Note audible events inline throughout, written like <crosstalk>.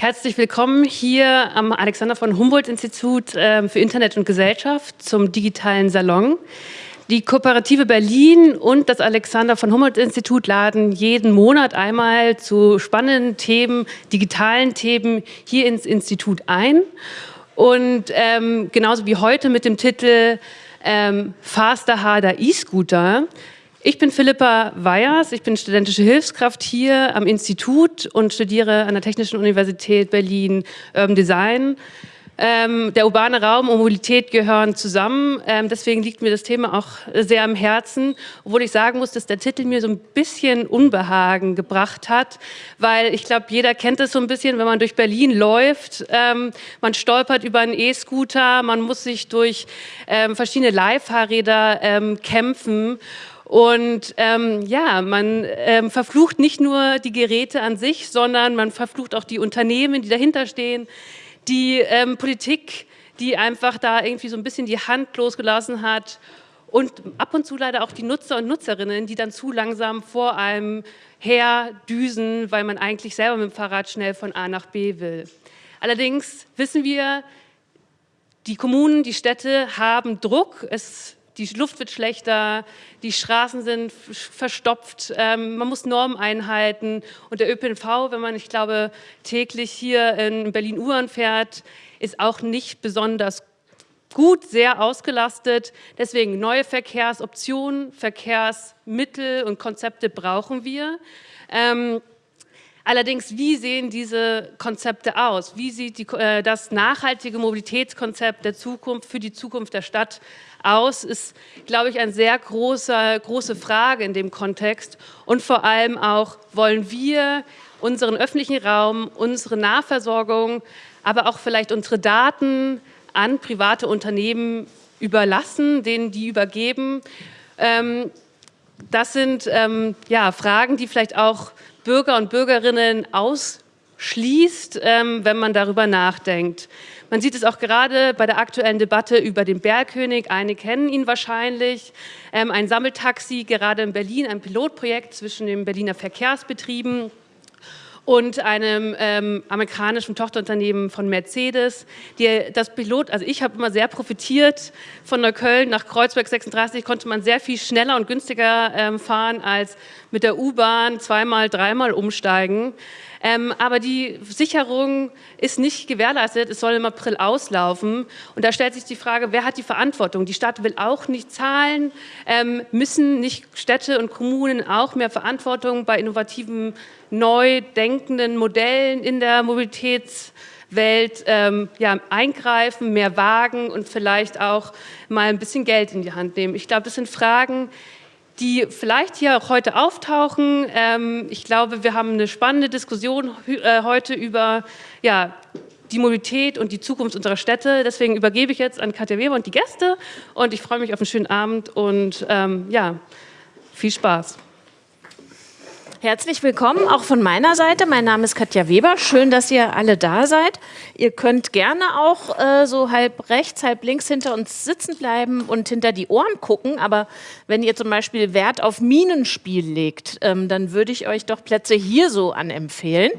Herzlich willkommen hier am Alexander von Humboldt Institut ähm, für Internet und Gesellschaft zum digitalen Salon. Die Kooperative Berlin und das Alexander von Humboldt Institut laden jeden Monat einmal zu spannenden Themen, digitalen Themen hier ins Institut ein. Und ähm, genauso wie heute mit dem Titel ähm, Faster, Harder E-Scooter ich bin Philippa Weyers, ich bin studentische Hilfskraft hier am Institut und studiere an der Technischen Universität Berlin Urban Design. Ähm, der urbane Raum und Mobilität gehören zusammen, ähm, deswegen liegt mir das Thema auch sehr am Herzen, obwohl ich sagen muss, dass der Titel mir so ein bisschen Unbehagen gebracht hat, weil ich glaube, jeder kennt es so ein bisschen, wenn man durch Berlin läuft, ähm, man stolpert über einen E-Scooter, man muss sich durch ähm, verschiedene Leihfahrräder ähm, kämpfen und ähm, ja, man ähm, verflucht nicht nur die Geräte an sich, sondern man verflucht auch die Unternehmen, die dahinter stehen, die ähm, Politik, die einfach da irgendwie so ein bisschen die Hand losgelassen hat und ab und zu leider auch die Nutzer und Nutzerinnen, die dann zu langsam vor einem her düsen, weil man eigentlich selber mit dem Fahrrad schnell von A nach B will. Allerdings wissen wir, die Kommunen, die Städte haben Druck. Es die Luft wird schlechter, die Straßen sind verstopft, ähm, man muss Normen einhalten und der ÖPNV, wenn man, ich glaube, täglich hier in Berlin-Uhren fährt, ist auch nicht besonders gut, sehr ausgelastet. Deswegen neue Verkehrsoptionen, Verkehrsmittel und Konzepte brauchen wir. Ähm, Allerdings, wie sehen diese Konzepte aus? Wie sieht die, äh, das nachhaltige Mobilitätskonzept der Zukunft für die Zukunft der Stadt aus, ist, glaube ich, eine sehr große, große Frage in dem Kontext. Und vor allem auch, wollen wir unseren öffentlichen Raum, unsere Nahversorgung, aber auch vielleicht unsere Daten an private Unternehmen überlassen, denen die übergeben. Ähm, das sind ähm, ja, Fragen, die vielleicht auch Bürger und Bürgerinnen ausschließt, ähm, wenn man darüber nachdenkt. Man sieht es auch gerade bei der aktuellen Debatte über den Bergkönig. Einige kennen ihn wahrscheinlich. Ähm, ein Sammeltaxi, gerade in Berlin, ein Pilotprojekt zwischen den Berliner Verkehrsbetrieben und einem ähm, amerikanischen Tochterunternehmen von Mercedes. Die, das Pilot, also ich habe immer sehr profitiert von Neukölln nach Kreuzberg 36, konnte man sehr viel schneller und günstiger ähm, fahren als mit der U-Bahn zweimal, dreimal umsteigen. Ähm, aber die Sicherung ist nicht gewährleistet, es soll im April auslaufen. Und da stellt sich die Frage, wer hat die Verantwortung? Die Stadt will auch nicht zahlen, ähm, müssen nicht Städte und Kommunen auch mehr Verantwortung bei innovativen, neu denkenden Modellen in der Mobilitätswelt ähm, ja, eingreifen, mehr wagen und vielleicht auch mal ein bisschen Geld in die Hand nehmen. Ich glaube, das sind Fragen, die vielleicht hier auch heute auftauchen. Ähm, ich glaube, wir haben eine spannende Diskussion äh, heute über ja, die Mobilität und die Zukunft unserer Städte. Deswegen übergebe ich jetzt an Katja Weber und die Gäste und ich freue mich auf einen schönen Abend und ähm, ja, viel Spaß. Herzlich willkommen auch von meiner Seite. Mein Name ist Katja Weber. Schön, dass ihr alle da seid. Ihr könnt gerne auch äh, so halb rechts, halb links hinter uns sitzen bleiben und hinter die Ohren gucken. Aber wenn ihr zum Beispiel Wert auf Minenspiel legt, ähm, dann würde ich euch doch Plätze hier so anempfehlen.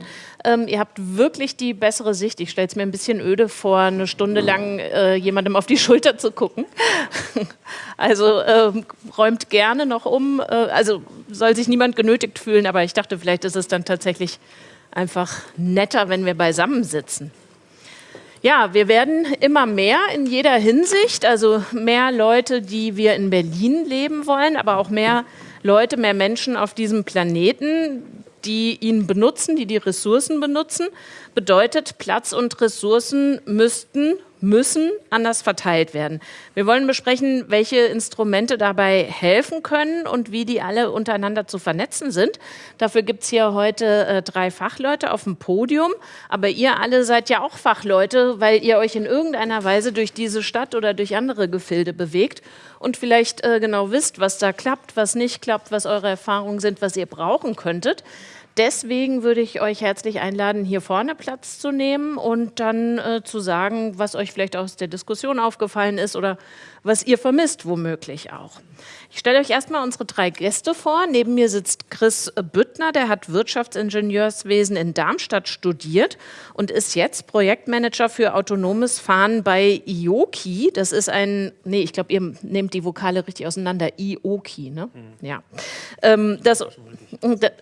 Ähm, ihr habt wirklich die bessere Sicht. Ich stelle es mir ein bisschen öde vor, eine Stunde lang äh, jemandem auf die <laughs> Schulter zu gucken. <laughs> also ähm, räumt gerne noch um. Äh, also soll sich niemand genötigt fühlen, aber ich dachte, vielleicht ist es dann tatsächlich einfach netter, wenn wir beisammen sitzen. Ja, wir werden immer mehr in jeder Hinsicht, also mehr Leute, die wir in Berlin leben wollen, aber auch mehr Leute, mehr Menschen auf diesem Planeten, die ihn benutzen, die die Ressourcen benutzen, bedeutet, Platz und Ressourcen müssten, müssen anders verteilt werden. Wir wollen besprechen, welche Instrumente dabei helfen können und wie die alle untereinander zu vernetzen sind. Dafür gibt es hier heute äh, drei Fachleute auf dem Podium, aber ihr alle seid ja auch Fachleute, weil ihr euch in irgendeiner Weise durch diese Stadt oder durch andere Gefilde bewegt und vielleicht äh, genau wisst, was da klappt, was nicht klappt, was eure Erfahrungen sind, was ihr brauchen könntet. Deswegen würde ich euch herzlich einladen, hier vorne Platz zu nehmen und dann äh, zu sagen, was euch vielleicht aus der Diskussion aufgefallen ist oder was ihr vermisst, womöglich auch. Ich stelle euch erstmal unsere drei Gäste vor. Neben mir sitzt Chris Bütt Lüttner, der hat Wirtschaftsingenieurswesen in Darmstadt studiert und ist jetzt Projektmanager für autonomes Fahren bei IOKI. Das ist ein, nee, ich glaube, ihr nehmt die Vokale richtig auseinander. IOKI, ne? Mhm. Ja. Ähm, das,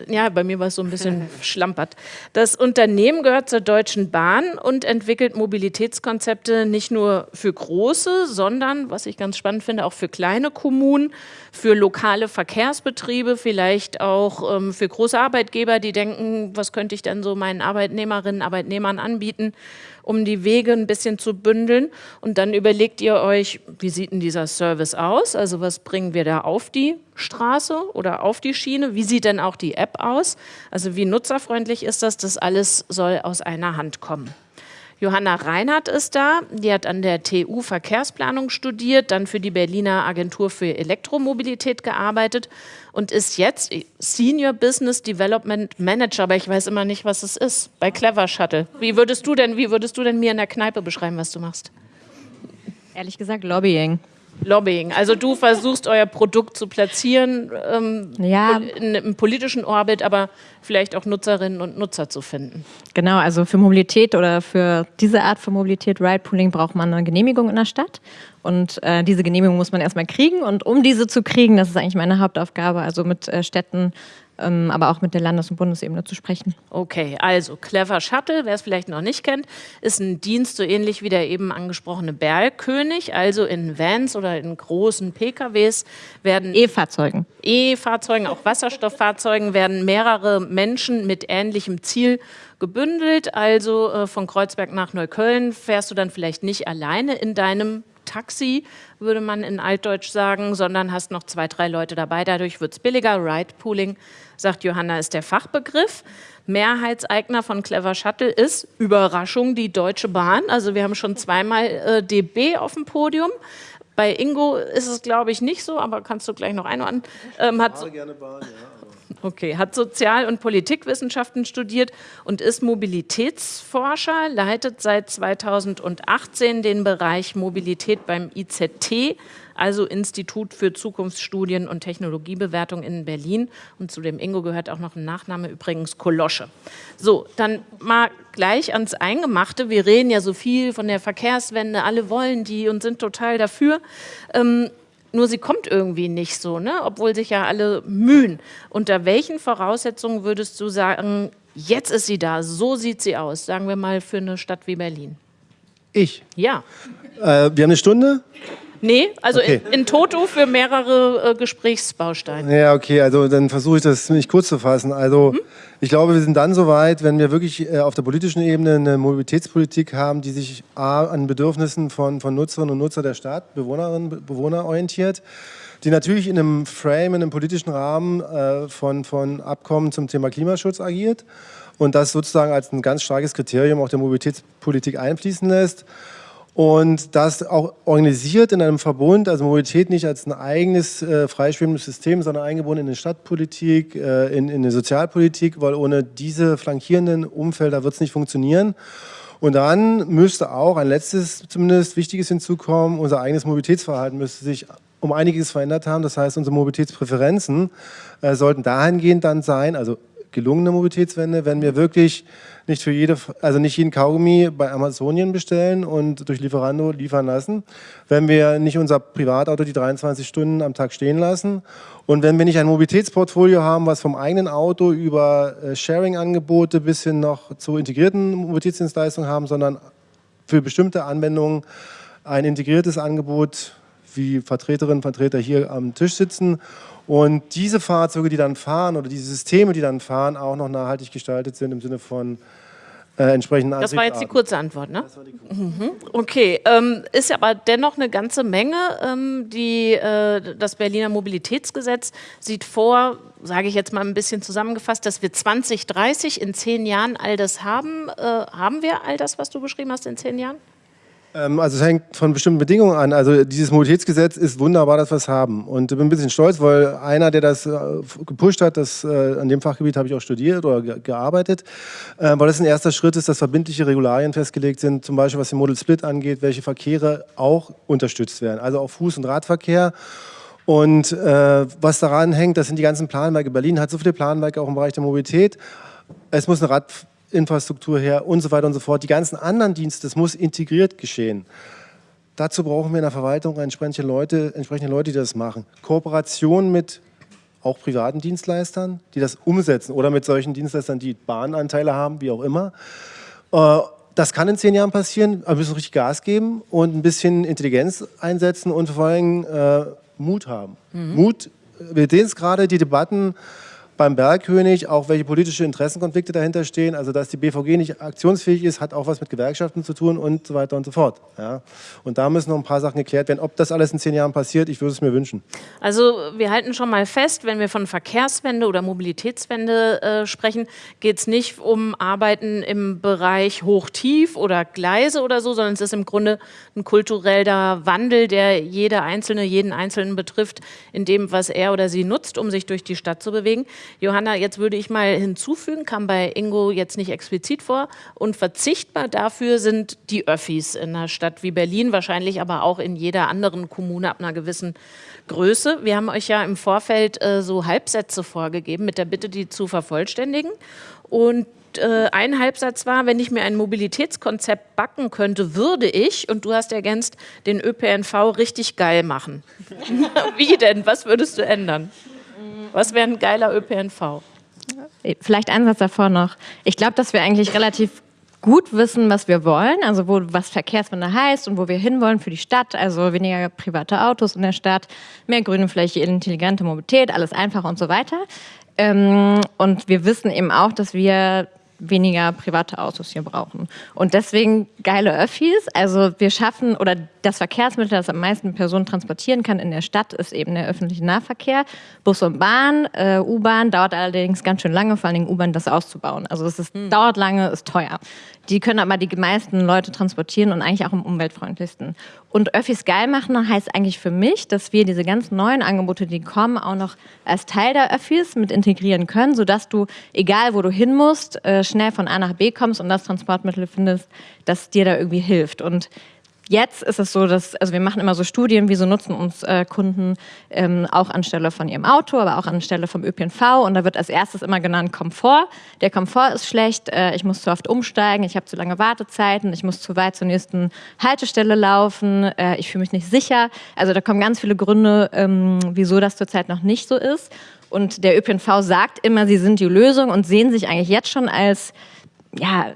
ja, bei mir war es so ein bisschen <laughs> schlampert. Das Unternehmen gehört zur Deutschen Bahn und entwickelt Mobilitätskonzepte nicht nur für große, sondern, was ich ganz spannend finde, auch für kleine Kommunen, für lokale Verkehrsbetriebe, vielleicht auch ähm, für große Arbeitgeber, die denken, was könnte ich denn so meinen Arbeitnehmerinnen, Arbeitnehmern anbieten, um die Wege ein bisschen zu bündeln. Und dann überlegt ihr euch, wie sieht denn dieser Service aus? Also was bringen wir da auf die Straße oder auf die Schiene? Wie sieht denn auch die App aus? Also wie nutzerfreundlich ist das? Das alles soll aus einer Hand kommen. Johanna Reinhardt ist da, die hat an der TU Verkehrsplanung studiert, dann für die Berliner Agentur für Elektromobilität gearbeitet und ist jetzt Senior Business Development Manager, aber ich weiß immer nicht, was es ist, bei Clever Shuttle. Wie würdest du denn, wie würdest du denn mir in der Kneipe beschreiben, was du machst? Ehrlich gesagt, Lobbying. Lobbying. Also du versuchst euer Produkt zu platzieren ähm, ja. in, im politischen Orbit, aber vielleicht auch Nutzerinnen und Nutzer zu finden. Genau, also für Mobilität oder für diese Art von Mobilität, Ride-Pooling, braucht man eine Genehmigung in der Stadt. Und äh, diese Genehmigung muss man erstmal kriegen. Und um diese zu kriegen, das ist eigentlich meine Hauptaufgabe, also mit äh, Städten aber auch mit der Landes- und Bundesebene zu sprechen. Okay, also Clever Shuttle, wer es vielleicht noch nicht kennt, ist ein Dienst so ähnlich wie der eben angesprochene Bergkönig. Also in Vans oder in großen PKWs werden E-Fahrzeugen. E-Fahrzeugen, auch Wasserstofffahrzeugen werden mehrere Menschen mit ähnlichem Ziel gebündelt. Also äh, von Kreuzberg nach Neukölln fährst du dann vielleicht nicht alleine in deinem Taxi, würde man in Altdeutsch sagen, sondern hast noch zwei, drei Leute dabei. Dadurch wird es billiger. Ride Pooling, sagt Johanna, ist der Fachbegriff. Mehrheitseigner von Clever Shuttle ist, Überraschung, die Deutsche Bahn. Also wir haben schon zweimal äh, DB auf dem Podium. Bei Ingo ist es, glaube ich, nicht so, aber kannst du gleich noch einordnen. Ähm, hat, gerne Bahn, ja. Okay, hat Sozial- und Politikwissenschaften studiert und ist Mobilitätsforscher, leitet seit 2018 den Bereich Mobilität beim IZT, also Institut für Zukunftsstudien und Technologiebewertung in Berlin. Und zu dem Ingo gehört auch noch ein Nachname, übrigens Kolosche. So, dann mal gleich ans Eingemachte. Wir reden ja so viel von der Verkehrswende, alle wollen die und sind total dafür. Ähm, nur sie kommt irgendwie nicht so, ne? obwohl sich ja alle mühen. Unter welchen Voraussetzungen würdest du sagen, jetzt ist sie da, so sieht sie aus, sagen wir mal für eine Stadt wie Berlin? Ich? Ja. Äh, wir haben eine Stunde? Nee, also okay. in, in, Toto für mehrere äh, Gesprächsbausteine. Ja, okay, also dann versuche ich das ziemlich kurz zu fassen. Also hm? ich glaube, wir sind dann soweit, wenn wir wirklich äh, auf der politischen Ebene eine Mobilitätspolitik haben, die sich A, an Bedürfnissen von, von Nutzerinnen und Nutzern der Stadt, Bewohnerinnen Bewohner orientiert, die natürlich in einem Frame, in einem politischen Rahmen äh, von, von Abkommen zum Thema Klimaschutz agiert und das sozusagen als ein ganz starkes Kriterium auch der Mobilitätspolitik einfließen lässt und das auch organisiert in einem Verbund, also Mobilität nicht als ein eigenes äh, freischwimmendes System, sondern eingebunden in eine Stadtpolitik, äh, in, in eine Sozialpolitik, weil ohne diese flankierenden Umfelder wird es nicht funktionieren. Und dann müsste auch ein letztes, zumindest Wichtiges hinzukommen, unser eigenes Mobilitätsverhalten müsste sich um einiges verändert haben. Das heißt, unsere Mobilitätspräferenzen äh, sollten dahingehend dann sein, also gelungene Mobilitätswende, wenn wir wirklich nicht für jede, also nicht jeden Kaugummi bei Amazonien bestellen und durch Lieferando liefern lassen, wenn wir nicht unser Privatauto die 23 Stunden am Tag stehen lassen und wenn wir nicht ein Mobilitätsportfolio haben, was vom eigenen Auto über äh, Sharing-Angebote bis hin noch zu integrierten Mobilitätsdienstleistungen haben, sondern für bestimmte Anwendungen ein integriertes Angebot, wie Vertreterinnen und Vertreter hier am Tisch sitzen und diese Fahrzeuge, die dann fahren oder diese Systeme, die dann fahren, auch noch nachhaltig gestaltet sind im Sinne von äh, entsprechenden Das war jetzt die kurze Antwort, ne? Mhm. Okay, ähm, ist aber dennoch eine ganze Menge. Ähm, die, äh, das Berliner Mobilitätsgesetz sieht vor, sage ich jetzt mal ein bisschen zusammengefasst, dass wir 2030 in zehn Jahren all das haben. Äh, haben wir all das, was du beschrieben hast, in zehn Jahren? Ähm, also es hängt von bestimmten Bedingungen an. Also dieses Mobilitätsgesetz ist wunderbar, dass wir es haben. Und ich bin ein bisschen stolz, weil einer, der das äh, gepusht hat, das, äh, an dem Fachgebiet habe ich auch studiert oder gearbeitet, äh, weil das ein erster Schritt ist, dass verbindliche Regularien festgelegt sind, zum Beispiel was den Model Split angeht, welche Verkehre auch unterstützt werden, also auch Fuß- und Radverkehr. Und äh, was daran hängt, das sind die ganzen Planwerke. Berlin hat so viele Planwerke auch im Bereich der Mobilität. Es muss eine Radinfrastruktur her und so weiter und so fort. Die ganzen anderen Dienste, das muss integriert geschehen. Dazu brauchen wir in der Verwaltung entsprechende Leute, entsprechende Leute, die das machen. Kooperation mit auch privaten Dienstleistern, die das umsetzen oder mit solchen Dienstleistern, die Bahnanteile haben, wie auch immer. Äh, das kann in zehn Jahren passieren, aber wir müssen richtig Gas geben und ein bisschen Intelligenz einsetzen und vor allem äh, Mut haben. Mhm. Mut, wir sehen es gerade, die Debatten beim Bergkönig, auch welche politische Interessenkonflikte dahinter stehen. Also dass die BVG nicht aktionsfähig ist, hat auch was mit Gewerkschaften zu tun und so weiter und so fort. Ja. Und da müssen noch ein paar Sachen geklärt werden. Ob das alles in zehn Jahren passiert, ich würde es mir wünschen. Also wir halten schon mal fest, wenn wir von Verkehrswende oder Mobilitätswende äh, sprechen, geht es nicht um Arbeiten im Bereich Hoch-Tief oder Gleise oder so, sondern es ist im Grunde ein kultureller Wandel, der jede Einzelne, jeden Einzelnen betrifft, in dem, was er oder sie nutzt, um sich durch die Stadt zu bewegen. Johanna, jetzt würde ich mal hinzufügen, kam bei Ingo jetzt nicht explizit vor, und verzichtbar dafür sind die Öffis in einer Stadt wie Berlin, wahrscheinlich aber auch in jeder anderen Kommune ab einer gewissen Größe. Wir haben euch ja im Vorfeld äh, so Halbsätze vorgegeben, mit der Bitte, die zu vervollständigen. Und äh, ein Halbsatz war, wenn ich mir ein Mobilitätskonzept backen könnte, würde ich, und du hast ergänzt, den ÖPNV richtig geil machen. <laughs> Wie denn? Was würdest du ändern? Was wäre ein geiler ÖPNV? Vielleicht ein Satz davor noch. Ich glaube, dass wir eigentlich relativ gut wissen, was wir wollen, also wo, was Verkehrswende heißt und wo wir hinwollen für die Stadt, also weniger private Autos in der Stadt, mehr grüne Fläche, intelligente Mobilität, alles einfacher und so weiter. Ähm, und wir wissen eben auch, dass wir weniger private Autos hier brauchen. Und deswegen geile Öffis. Also wir schaffen, oder das Verkehrsmittel, das am meisten Personen transportieren kann in der Stadt, ist eben der öffentliche Nahverkehr. Bus und Bahn, äh, U-Bahn dauert allerdings ganz schön lange, vor allen Dingen U-Bahn das auszubauen. Also es ist, hm. dauert lange, ist teuer. Die können aber die meisten Leute transportieren und eigentlich auch am umweltfreundlichsten. Und Öffis geil machen heißt eigentlich für mich, dass wir diese ganzen neuen Angebote, die kommen, auch noch als Teil der Öffis mit integrieren können, sodass du, egal wo du hin musst, äh, schnell von A nach B kommst und das Transportmittel findest, das dir da irgendwie hilft. Und Jetzt ist es so, dass, also wir machen immer so Studien, wieso nutzen uns äh, Kunden ähm, auch anstelle von ihrem Auto, aber auch anstelle vom ÖPNV. Und da wird als erstes immer genannt Komfort. Der Komfort ist schlecht, äh, ich muss zu oft umsteigen, ich habe zu lange Wartezeiten, ich muss zu weit zur nächsten Haltestelle laufen, äh, ich fühle mich nicht sicher. Also da kommen ganz viele Gründe, ähm, wieso das zurzeit noch nicht so ist. Und der ÖPNV sagt immer, sie sind die Lösung und sehen sich eigentlich jetzt schon als ja,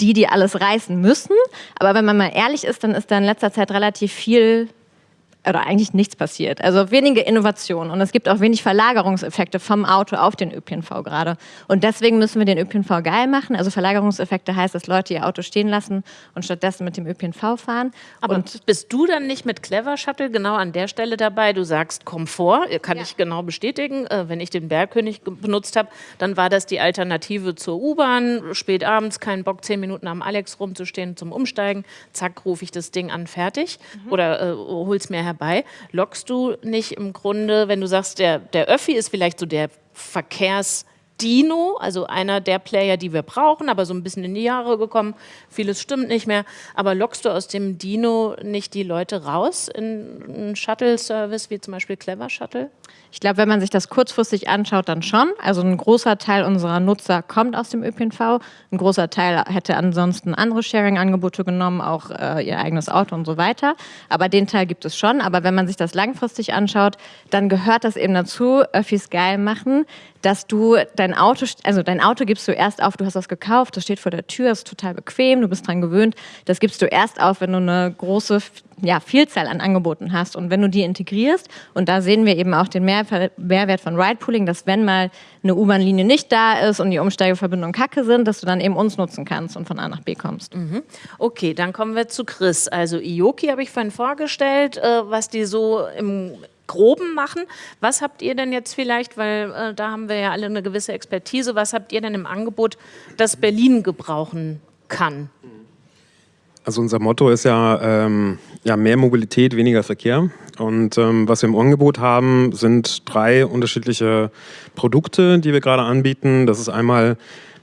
die, die alles reißen müssen. Aber wenn man mal ehrlich ist, dann ist da in letzter Zeit relativ viel oder eigentlich nichts passiert. Also wenige Innovationen und es gibt auch wenig Verlagerungseffekte vom Auto auf den ÖPNV gerade. Und deswegen müssen wir den ÖPNV geil machen. Also Verlagerungseffekte heißt, dass Leute ihr Auto stehen lassen und stattdessen mit dem ÖPNV fahren. Aber und bist du dann nicht mit Clever Shuttle genau an der Stelle dabei? Du sagst Komfort, kann ja. ich genau bestätigen. Äh, wenn ich den Bergkönig benutzt habe, dann war das die Alternative zur U-Bahn. Spät abends, keinen Bock, zehn Minuten am Alex rumzustehen zum Umsteigen. Zack, rufe ich das Ding an, fertig. Mhm. Oder äh, hol's mir herbei. Lockst du nicht im Grunde, wenn du sagst, der, der Öffi ist vielleicht so der Verkehrs- Dino, also einer der Player, die wir brauchen, aber so ein bisschen in die Jahre gekommen. Vieles stimmt nicht mehr. Aber lockst du aus dem Dino nicht die Leute raus in einen Shuttle-Service wie zum Beispiel Clever Shuttle? Ich glaube, wenn man sich das kurzfristig anschaut, dann schon. Also ein großer Teil unserer Nutzer kommt aus dem ÖPNV. Ein großer Teil hätte ansonsten andere Sharing-Angebote genommen, auch äh, ihr eigenes Auto und so weiter. Aber den Teil gibt es schon. Aber wenn man sich das langfristig anschaut, dann gehört das eben dazu, Öffis geil machen, dass du dein Auto, also dein Auto gibst du erst auf, du hast das gekauft, das steht vor der Tür, ist total bequem, du bist dran gewöhnt. Das gibst du erst auf, wenn du eine große ja, Vielzahl an Angeboten hast und wenn du die integrierst. Und da sehen wir eben auch den Mehrwert von Ridepooling, dass wenn mal eine U-Bahn-Linie nicht da ist und die Umsteigeverbindungen kacke sind, dass du dann eben uns nutzen kannst und von A nach B kommst. Mhm. Okay, dann kommen wir zu Chris. Also Ioki habe ich vorhin vorgestellt, äh, was die so im Groben machen. Was habt ihr denn jetzt vielleicht, weil äh, da haben wir ja alle eine gewisse Expertise, was habt ihr denn im Angebot, das Berlin gebrauchen kann? Also unser Motto ist ja, ähm, ja mehr Mobilität, weniger Verkehr. Und ähm, was wir im Angebot haben, sind drei unterschiedliche Produkte, die wir gerade anbieten. Das ist einmal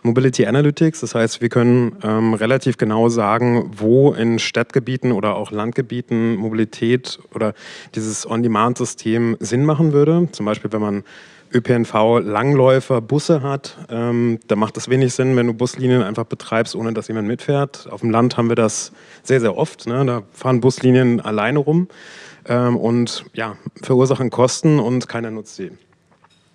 Mobility Analytics, das heißt, wir können ähm, relativ genau sagen, wo in Stadtgebieten oder auch Landgebieten Mobilität oder dieses On-Demand-System Sinn machen würde. Zum Beispiel, wenn man ÖPNV Langläufer Busse hat, ähm, da macht es wenig Sinn, wenn du Buslinien einfach betreibst, ohne dass jemand mitfährt. Auf dem Land haben wir das sehr, sehr oft. Ne? Da fahren Buslinien alleine rum ähm, und ja, verursachen Kosten und keiner nutzt sie.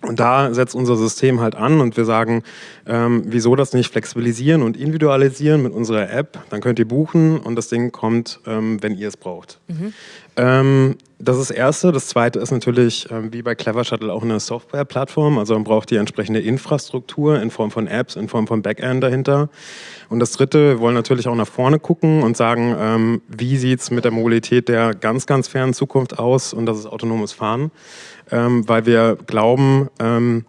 Und da setzt unser System halt an und wir sagen, ähm, wieso das nicht flexibilisieren und individualisieren mit unserer App, dann könnt ihr buchen und das Ding kommt, ähm, wenn ihr es braucht. Mhm. Ähm, das ist das Erste. Das Zweite ist natürlich, ähm, wie bei Clever Shuttle, auch eine Software-Plattform. Also man braucht die entsprechende Infrastruktur in Form von Apps, in Form von Backend dahinter. Und das Dritte, wir wollen natürlich auch nach vorne gucken und sagen, ähm, wie sieht es mit der Mobilität der ganz, ganz fernen Zukunft aus? Und das ist autonomes Fahren ähm, weil wir glauben, ähm,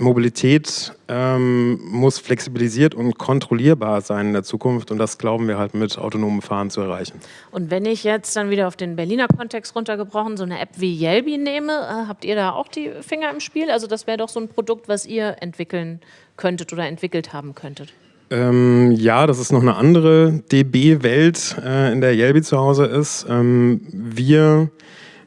Mobilität ähm, muss flexibilisiert und kontrollierbar sein in der Zukunft und das glauben wir halt mit autonomem Fahren zu erreichen. Und wenn ich jetzt dann wieder auf den Berliner Kontext runtergebrochen so eine App wie Yelby nehme, äh, habt ihr da auch die Finger im Spiel? Also das wäre doch so ein Produkt, was ihr entwickeln könntet oder entwickelt haben könntet. Ähm, ja, das ist noch eine andere DB-Welt, äh, in der Yelby zu Hause ist. Ähm, wir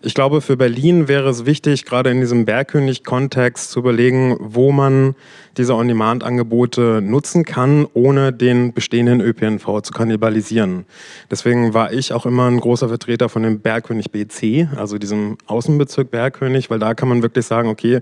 ich glaube, für Berlin wäre es wichtig, gerade in diesem Bergkönig-Kontext zu überlegen, wo man diese On-Demand-Angebote nutzen kann, ohne den bestehenden ÖPNV zu kannibalisieren. Deswegen war ich auch immer ein großer Vertreter von dem Bergkönig BC, also diesem Außenbezirk Bergkönig, weil da kann man wirklich sagen, okay,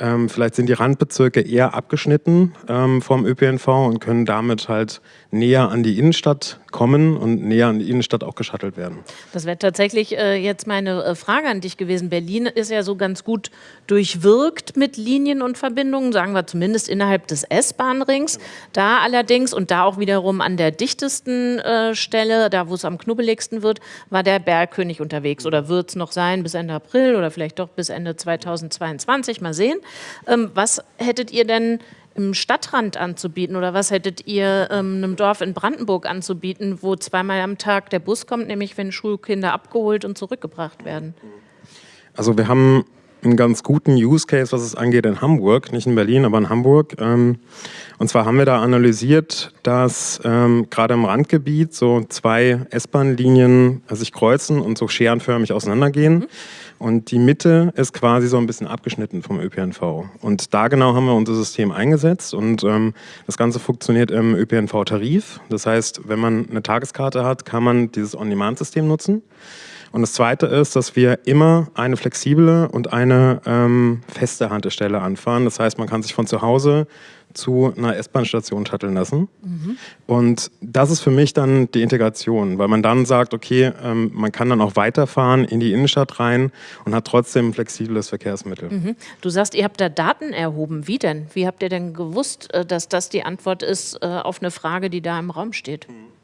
ähm, vielleicht sind die Randbezirke eher abgeschnitten ähm, vom ÖPNV und können damit halt näher an die Innenstadt kommen und näher an die Innenstadt auch geschattelt werden. Das wäre tatsächlich äh, jetzt meine äh, Frage an dich gewesen. Berlin ist ja so ganz gut durchwirkt mit Linien und Verbindungen, sagen wir zumindest innerhalb des S-Bahn-Rings. Da allerdings und da auch wiederum an der dichtesten äh, Stelle, da wo es am knubbeligsten wird, war der Bergkönig unterwegs oder wird es noch sein bis Ende April oder vielleicht doch bis Ende 2022, mal sehen. Ähm, was hättet ihr denn im Stadtrand anzubieten oder was hättet ihr ähm, einem Dorf in Brandenburg anzubieten, wo zweimal am Tag der Bus kommt, nämlich wenn Schulkinder abgeholt und zurückgebracht werden? Also wir haben einen ganz guten Use Case, was es angeht in Hamburg, nicht in Berlin, aber in Hamburg. Ähm, und zwar haben wir da analysiert, dass ähm, gerade im Randgebiet so zwei S-Bahn-Linien sich kreuzen und so scherenförmig auseinandergehen. Mhm. Und die Mitte ist quasi so ein bisschen abgeschnitten vom ÖPNV. Und da genau haben wir unser System eingesetzt und ähm, das Ganze funktioniert im ÖPNV-Tarif. Das heißt, wenn man eine Tageskarte hat, kann man dieses On-Demand-System nutzen. Und das Zweite ist, dass wir immer eine flexible und eine ähm, feste Haltestelle anfahren. Das heißt, man kann sich von zu Hause zu einer S-Bahn-Station shutteln lassen. Mhm. Und das ist für mich dann die Integration, weil man dann sagt, okay, ähm, man kann dann auch weiterfahren in die Innenstadt rein und hat trotzdem ein flexibles Verkehrsmittel. Mhm. Du sagst, ihr habt da Daten erhoben. Wie denn? Wie habt ihr denn gewusst, äh, dass das die Antwort ist äh, auf eine Frage, die da im Raum steht? Mhm.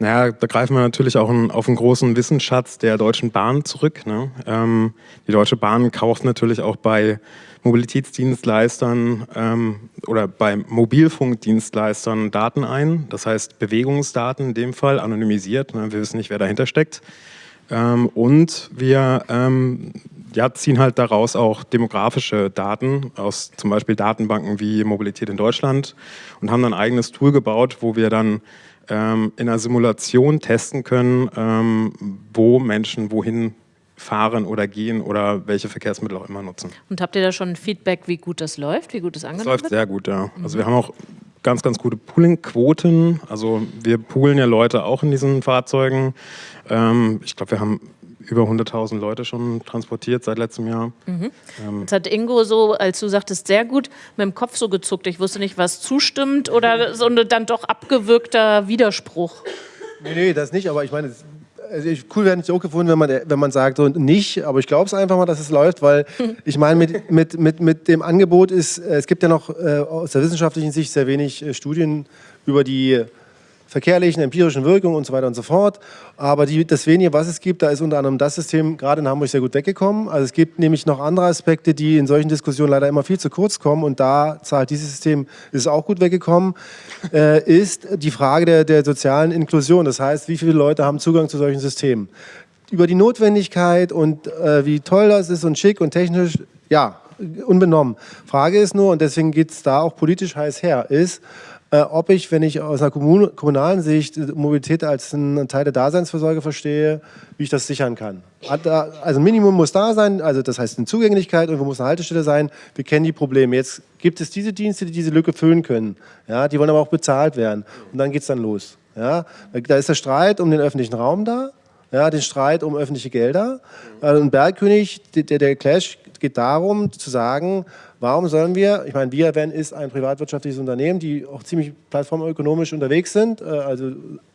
Naja, da greifen wir natürlich auch auf einen großen Wissensschatz der Deutschen Bahn zurück. Ne? Ähm, die Deutsche Bahn kauft natürlich auch bei Mobilitätsdienstleistern ähm, oder bei Mobilfunkdienstleistern Daten ein. Das heißt Bewegungsdaten in dem Fall, anonymisiert. Ne? Wir wissen nicht, wer dahinter steckt. Ähm, und wir ähm, ja, ziehen halt daraus auch demografische Daten aus zum Beispiel Datenbanken wie Mobilität in Deutschland und haben dann ein eigenes Tool gebaut, wo wir dann ähm, in einer Simulation testen können, ähm, wo Menschen wohin fahren oder gehen oder welche Verkehrsmittel auch immer nutzen. Und habt ihr da schon Feedback, wie gut das läuft, wie gut es angenommen wird? Es läuft sehr gut, ja. Also wir haben auch ganz, ganz gute Pooling-Quoten. Also wir poolen ja Leute auch in diesen Fahrzeugen. Ähm, ich glaube, wir haben über 100.000 Leute schon transportiert seit letztem Jahr. Mhm. Ähm Jetzt hat Ingo so, als du sagtest, sehr gut mit dem Kopf so gezuckt. Ich wusste nicht, was zustimmt oder so ein dann doch abgewürgter Widerspruch. Nee, nee, das nicht, aber ich meine, also cool wäre nicht auch gefunden, wenn man, wenn man sagt so nicht, aber ich glaube es einfach mal, dass es läuft, weil <laughs> ich meine, mit, mit, mit, mit dem Angebot ist, es gibt ja noch äh, aus der wissenschaftlichen Sicht sehr wenig äh, Studien über die verkehrlichen, empirischen Wirkungen und so weiter und so fort. Aber die, das wenige, was es gibt, da ist unter anderem das System gerade in Hamburg sehr gut weggekommen. Also es gibt nämlich noch andere Aspekte, die in solchen Diskussionen leider immer viel zu kurz kommen und da zahlt dieses System, ist auch gut weggekommen, äh, ist die Frage der, der sozialen Inklusion. Das heißt, wie viele Leute haben Zugang zu solchen Systemen? über die Notwendigkeit und äh, wie toll das ist und schick und technisch, ja, unbenommen. Frage ist nur, und deswegen geht es da auch politisch heiß her, ist, äh, ob ich, wenn ich aus einer Kommun kommunalen Sicht Mobilität als einen Teil der Daseinsvorsorge verstehe, wie ich das sichern kann. Also Minimum muss da sein, also das heißt eine Zugänglichkeit, irgendwo muss eine Haltestelle sein. Wir kennen die Probleme. Jetzt gibt es diese Dienste, die diese Lücke füllen können. Ja, die wollen aber auch bezahlt werden. Und dann geht es dann los. Ja, da ist der Streit um den öffentlichen Raum da, ja, den Streit um öffentliche Gelder. Äh, und Bergkönig, der, der Clash geht darum zu sagen, warum sollen wir, ich meine, ViaVan ist ein privatwirtschaftliches Unternehmen, die auch ziemlich plattformökonomisch unterwegs sind, äh, also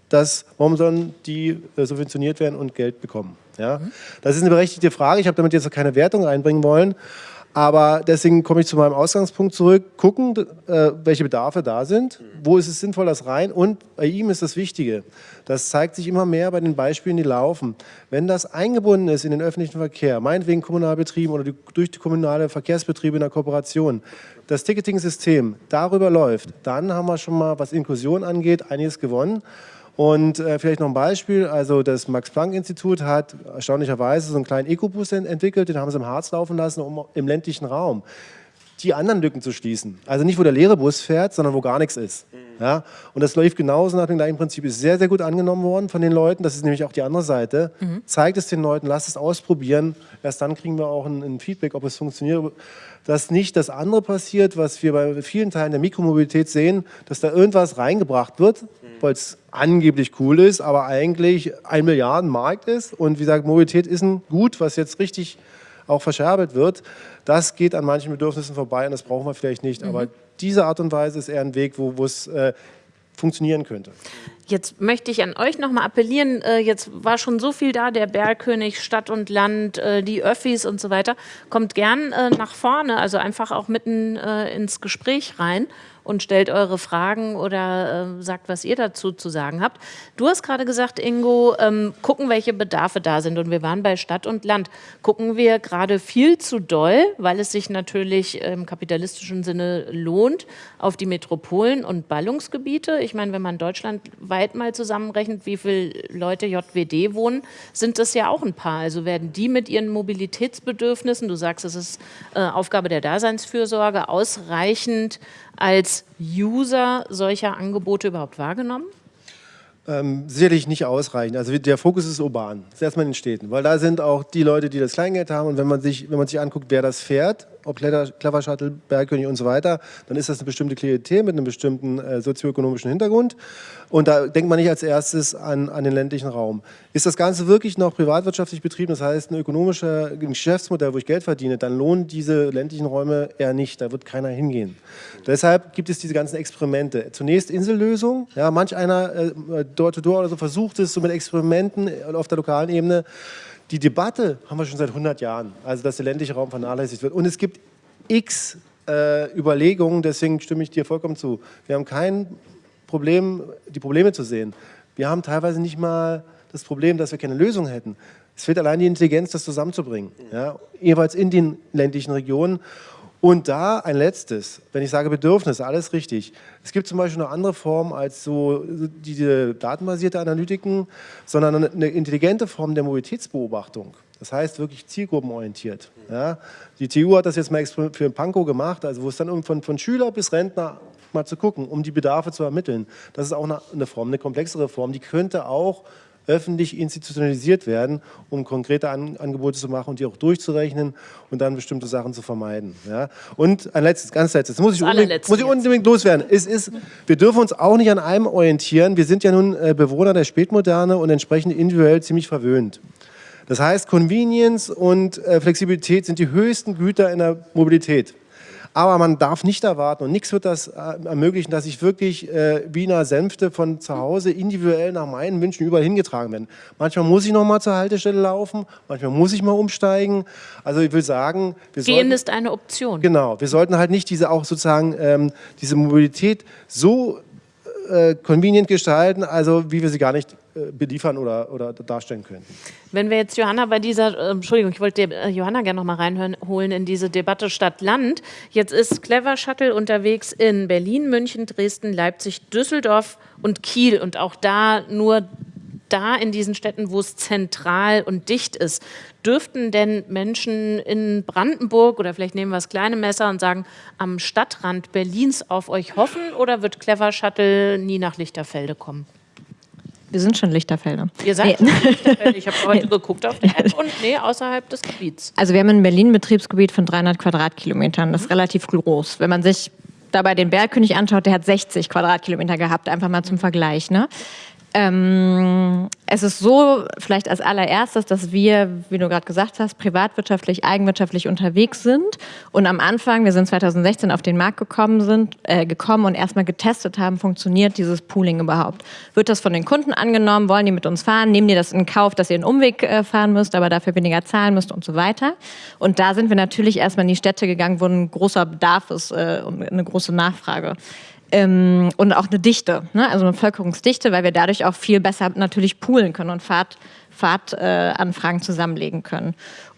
das, warum sollen die äh, subventioniert werden und Geld bekommen? Ja? Das ist eine berechtigte Frage, ich habe damit jetzt keine Wertung einbringen wollen, aber deswegen komme ich zu meinem Ausgangspunkt zurück, gucken, äh, welche Bedarfe da sind, wo ist es sinnvoll, das rein und bei ihm ist das Wichtige, das zeigt sich immer mehr bei den Beispielen, die laufen. Wenn das eingebunden ist in den öffentlichen Verkehr, meinetwegen Kommunalbetrieben oder die, durch die kommunale Verkehrsbetriebe in der Kooperation, das Ticketing-System darüber läuft, dann haben wir schon mal, was Inklusion angeht, einiges gewonnen. Und äh, vielleicht noch ein Beispiel, also das Max-Planck-Institut hat erstaunlicherweise so einen kleinen Ecobus entwickelt, den haben sie im Harz laufen lassen, um im ländlichen Raum die anderen Lücken zu schließen. Also nicht, wo der leere Bus fährt, sondern wo gar nichts ist. Ja? Und das läuft genauso nach dem gleichen Prinzip. Ist sehr, sehr gut angenommen worden von den Leuten. Das ist nämlich auch die andere Seite. Mhm. Zeigt es den Leuten, lasst es ausprobieren. Erst dann kriegen wir auch ein, ein Feedback, ob es funktioniert. Dass nicht das andere passiert, was wir bei vielen Teilen der Mikromobilität sehen, dass da irgendwas reingebracht wird. Weil es angeblich cool ist, aber eigentlich ein Milliardenmarkt ist. Und wie gesagt, Mobilität ist ein Gut, was jetzt richtig auch verscherbelt wird. Das geht an manchen Bedürfnissen vorbei und das brauchen wir vielleicht nicht. Mhm. Aber diese Art und Weise ist eher ein Weg, wo, es äh, funktionieren könnte. Jetzt möchte ich an euch nochmal appellieren, äh, jetzt war schon so viel da, der Bergkönig, Stadt und Land, äh, die Öffis und so weiter. Kommt gern nach vorne, also einfach auch mitten ins Gespräch rein und stellt eure Fragen oder äh, sagt, was ihr dazu zu sagen habt. Du hast gerade gesagt, Ingo, ähm, gucken, welche Bedarfe da sind. Und wir waren bei Stadt und Land. Gucken wir gerade viel zu doll, weil es sich natürlich im kapitalistischen Sinne lohnt, auf die Metropolen und Ballungsgebiete. Ich meine, wenn man deutschlandweit mal zusammenrechnet, wie viele Leute JWD wohnen, sind das ja auch ein paar. Also werden die mit ihren Mobilitätsbedürfnissen, du sagst, es ist äh, Aufgabe der Daseinsfürsorge, ausreichend als User solcher Angebote überhaupt wahrgenommen? Ähm, sicherlich nicht ausreichend. Also der Fokus ist urban, das ist erstmal in den Städten, weil da sind auch die Leute, die das Kleingeld haben und wenn man sich, wenn man sich anguckt, wer das fährt, ob Clever Shuttle, Bergkönig und so weiter, dann ist das eine bestimmte Klientel mit einem bestimmten äh, sozioökonomischen Hintergrund. Und da denkt man nicht als erstes an, an den ländlichen Raum. Ist das Ganze wirklich noch privatwirtschaftlich betrieben, das heißt ein ökonomisches Geschäftsmodell, wo ich Geld verdiene, dann lohnen diese ländlichen Räume eher nicht, da wird keiner hingehen. Deshalb gibt es diese ganzen Experimente. Zunächst Insellösung, ja, manch einer äh, Door-to-Door -Door oder so versucht es so mit Experimenten auf der lokalen Ebene, die Debatte haben wir schon seit 100 Jahren, also dass der ländliche Raum vernachlässigt wird. Und es gibt x äh, Überlegungen, deswegen stimme ich dir vollkommen zu. Wir haben kein Problem, die Probleme zu sehen. Wir haben teilweise nicht mal das Problem, dass wir keine Lösung hätten. Es fehlt allein die Intelligenz, das zusammenzubringen, ja, jeweils in den ländlichen Regionen. Und da ein letztes, wenn ich sage Bedürfnis, alles richtig. Es gibt zum Beispiel noch andere Formen als so diese datenbasierte Analytiken, sondern eine intelligente Form der Mobilitätsbeobachtung. Das heißt wirklich zielgruppenorientiert. Ja. Die TU hat das jetzt mal für Pankow gemacht, also wo es dann von, von Schüler bis Rentner mal zu gucken, um die Bedarfe zu ermitteln. Das ist auch eine, eine Form, eine komplexere Form, die könnte auch öffentlich institutionalisiert werden, um konkrete An Angebote zu machen und die auch durchzurechnen und dann bestimmte Sachen zu vermeiden. Ja? Und ein letztes, ganz letztes, das muss ich, unbedingt, muss ich unbedingt loswerden. Es ist, wir dürfen uns auch nicht an einem orientieren. Wir sind ja nun äh, Bewohner der Spätmoderne und entsprechend individuell ziemlich verwöhnt. Das heißt, Convenience und äh, Flexibilität sind die höchsten Güter in der Mobilität. Aber man darf nicht erwarten und nichts wird das äh, ermöglichen, dass ich wirklich äh, Wiener Sänfte von zu Hause individuell nach meinen Wünschen überall hingetragen werden. Manchmal muss ich noch mal zur Haltestelle laufen, manchmal muss ich mal umsteigen. Also ich will sagen, wir Gehen sollten, ist eine Option. Genau, wir sollten halt nicht diese auch sozusagen ähm, diese Mobilität so äh, convenient gestalten, also wie wir sie gar nicht äh, beliefern oder, oder darstellen können. Wenn wir jetzt Johanna bei dieser, äh, Entschuldigung, ich wollte äh, Johanna gerne noch mal reinholen in diese Debatte Stadt-Land. Jetzt ist Clever Shuttle unterwegs in Berlin, München, Dresden, Leipzig, Düsseldorf und Kiel und auch da nur da in diesen Städten, wo es zentral und dicht ist, dürften denn Menschen in Brandenburg oder vielleicht nehmen wir das kleine Messer und sagen, am Stadtrand Berlins auf euch hoffen oder wird Clever Shuttle nie nach Lichterfelde kommen? Wir sind schon Lichterfelder. Ihr seid Nee. schon Lichterfelde. Ich habe <laughs> heute geguckt auf der App und nee, außerhalb des Gebiets. Also wir haben in Berlin ein Betriebsgebiet von 300 Quadratkilometern. Das ist relativ groß. Wenn man sich dabei den Bergkönig anschaut, der hat 60 Quadratkilometer gehabt, einfach mal zum Vergleich. Ne? Ähm, es ist so, vielleicht als allererstes, dass wir, wie du gerade gesagt hast, privatwirtschaftlich, eigenwirtschaftlich unterwegs sind und am Anfang, wir sind 2016 auf den Markt gekommen, sind, äh, gekommen und erstmal getestet haben, funktioniert dieses Pooling überhaupt? Wird das von den Kunden angenommen? Wollen die mit uns fahren? Nehmen die das in Kauf, dass ihr einen Umweg äh, fahren müsst, aber dafür weniger zahlen müsst und so weiter? Und da sind wir natürlich erstmal in die Städte gegangen, wo ein großer Bedarf ist äh, und eine große Nachfrage ähm, und auch eine Dichte, ne? also eine Bevölkerungsdichte, weil wir dadurch auch viel besser natürlich poolen können und Fahrt, Fahrtanfragen äh, zusammenlegen können.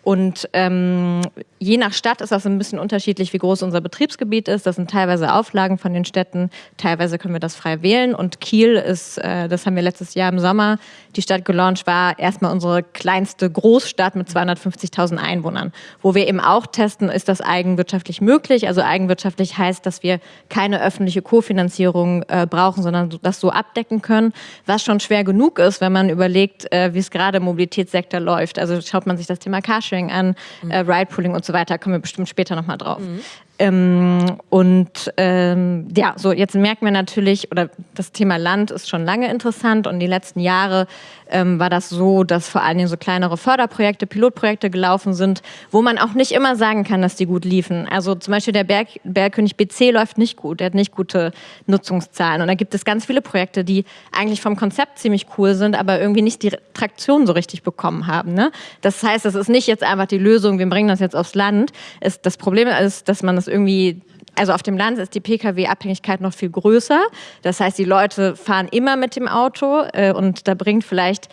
Und ähm, je nach Stadt ist das ein bisschen unterschiedlich, wie groß unser Betriebsgebiet ist. Das sind teilweise Auflagen von den Städten, teilweise können wir das frei wählen. Und Kiel ist, äh, das haben wir letztes Jahr im Sommer, die Stadt gelauncht, war erstmal unsere kleinste Großstadt mit 250.000 Einwohnern. Wo wir eben auch testen, ist das eigenwirtschaftlich möglich. Also eigenwirtschaftlich heißt, dass wir keine öffentliche Kofinanzierung äh, brauchen, sondern das so abdecken können, was schon schwer genug ist, wenn man überlegt, äh, wie es gerade im Mobilitätssektor läuft. Also schaut man sich das Thema Carsharing an, äh, Ride-Pooling und so weiter, kommen wir bestimmt später nochmal drauf. Ähm, und ähm, ja, so jetzt merken wir natürlich, oder das Thema Land ist schon lange interessant und die letzten Jahre ähm, war das so, dass vor allen Dingen so kleinere Förderprojekte, Pilotprojekte gelaufen sind, wo man auch nicht immer sagen kann, dass die gut liefen. Also zum Beispiel der Berg, Bergkönig BC läuft nicht gut, der hat nicht gute Nutzungszahlen und da gibt es ganz viele Projekte, die eigentlich vom Konzept ziemlich cool sind, aber irgendwie nicht die Traktion so richtig bekommen haben. Ne? Das heißt, das ist nicht jetzt einfach die Lösung, wir bringen das jetzt aufs Land. Es, das Problem ist, dass man das irgendwie also auf dem Land ist die Pkw-Abhängigkeit noch viel größer. Das heißt, die Leute fahren immer mit dem Auto äh, und da bringt vielleicht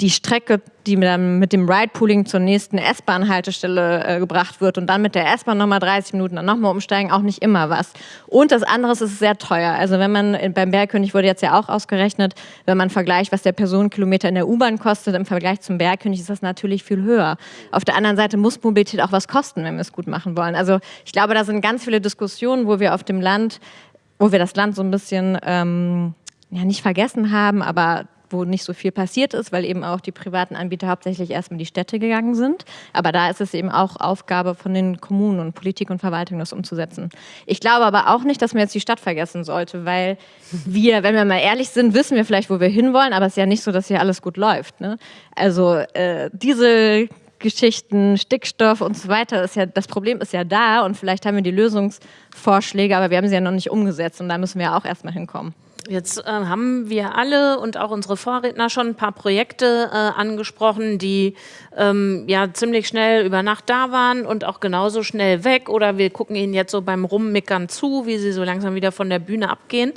die Strecke, die dann mit dem Ride-Pooling zur nächsten S-Bahn-Haltestelle äh, gebracht wird und dann mit der S-Bahn nochmal 30 Minuten, dann nochmal umsteigen, auch nicht immer was. Und das andere ist, es ist sehr teuer. Also wenn man, äh, beim Bergkönig wurde jetzt ja auch ausgerechnet, wenn man vergleicht, was der Personenkilometer in der U-Bahn kostet, im Vergleich zum Bergkönig ist das natürlich viel höher. Auf der anderen Seite muss Mobilität auch was kosten, wenn wir es gut machen wollen. Also ich glaube, da sind ganz viele Diskussionen, wo wir auf dem Land, wo wir das Land so ein bisschen, ähm, ja nicht vergessen haben, aber wo nicht so viel passiert ist, weil eben auch die privaten Anbieter hauptsächlich erstmal in die Städte gegangen sind. Aber da ist es eben auch Aufgabe von den Kommunen und Politik und Verwaltung, das umzusetzen. Ich glaube aber auch nicht, dass man jetzt die Stadt vergessen sollte, weil wir, wenn wir mal ehrlich sind, wissen wir vielleicht, wo wir hinwollen, aber es ist ja nicht so, dass hier alles gut läuft. Ne? Also äh, diese Geschichten, Stickstoff und so weiter, ist ja, das Problem ist ja da und vielleicht haben wir die Lösungsvorschläge, aber wir haben sie ja noch nicht umgesetzt und da müssen wir ja auch erstmal hinkommen. Jetzt äh, haben wir alle und auch unsere Vorredner schon ein paar Projekte äh, angesprochen, die ähm, ja ziemlich schnell über Nacht da waren und auch genauso schnell weg. Oder wir gucken ihnen jetzt so beim Rummickern zu, wie sie so langsam wieder von der Bühne abgehen.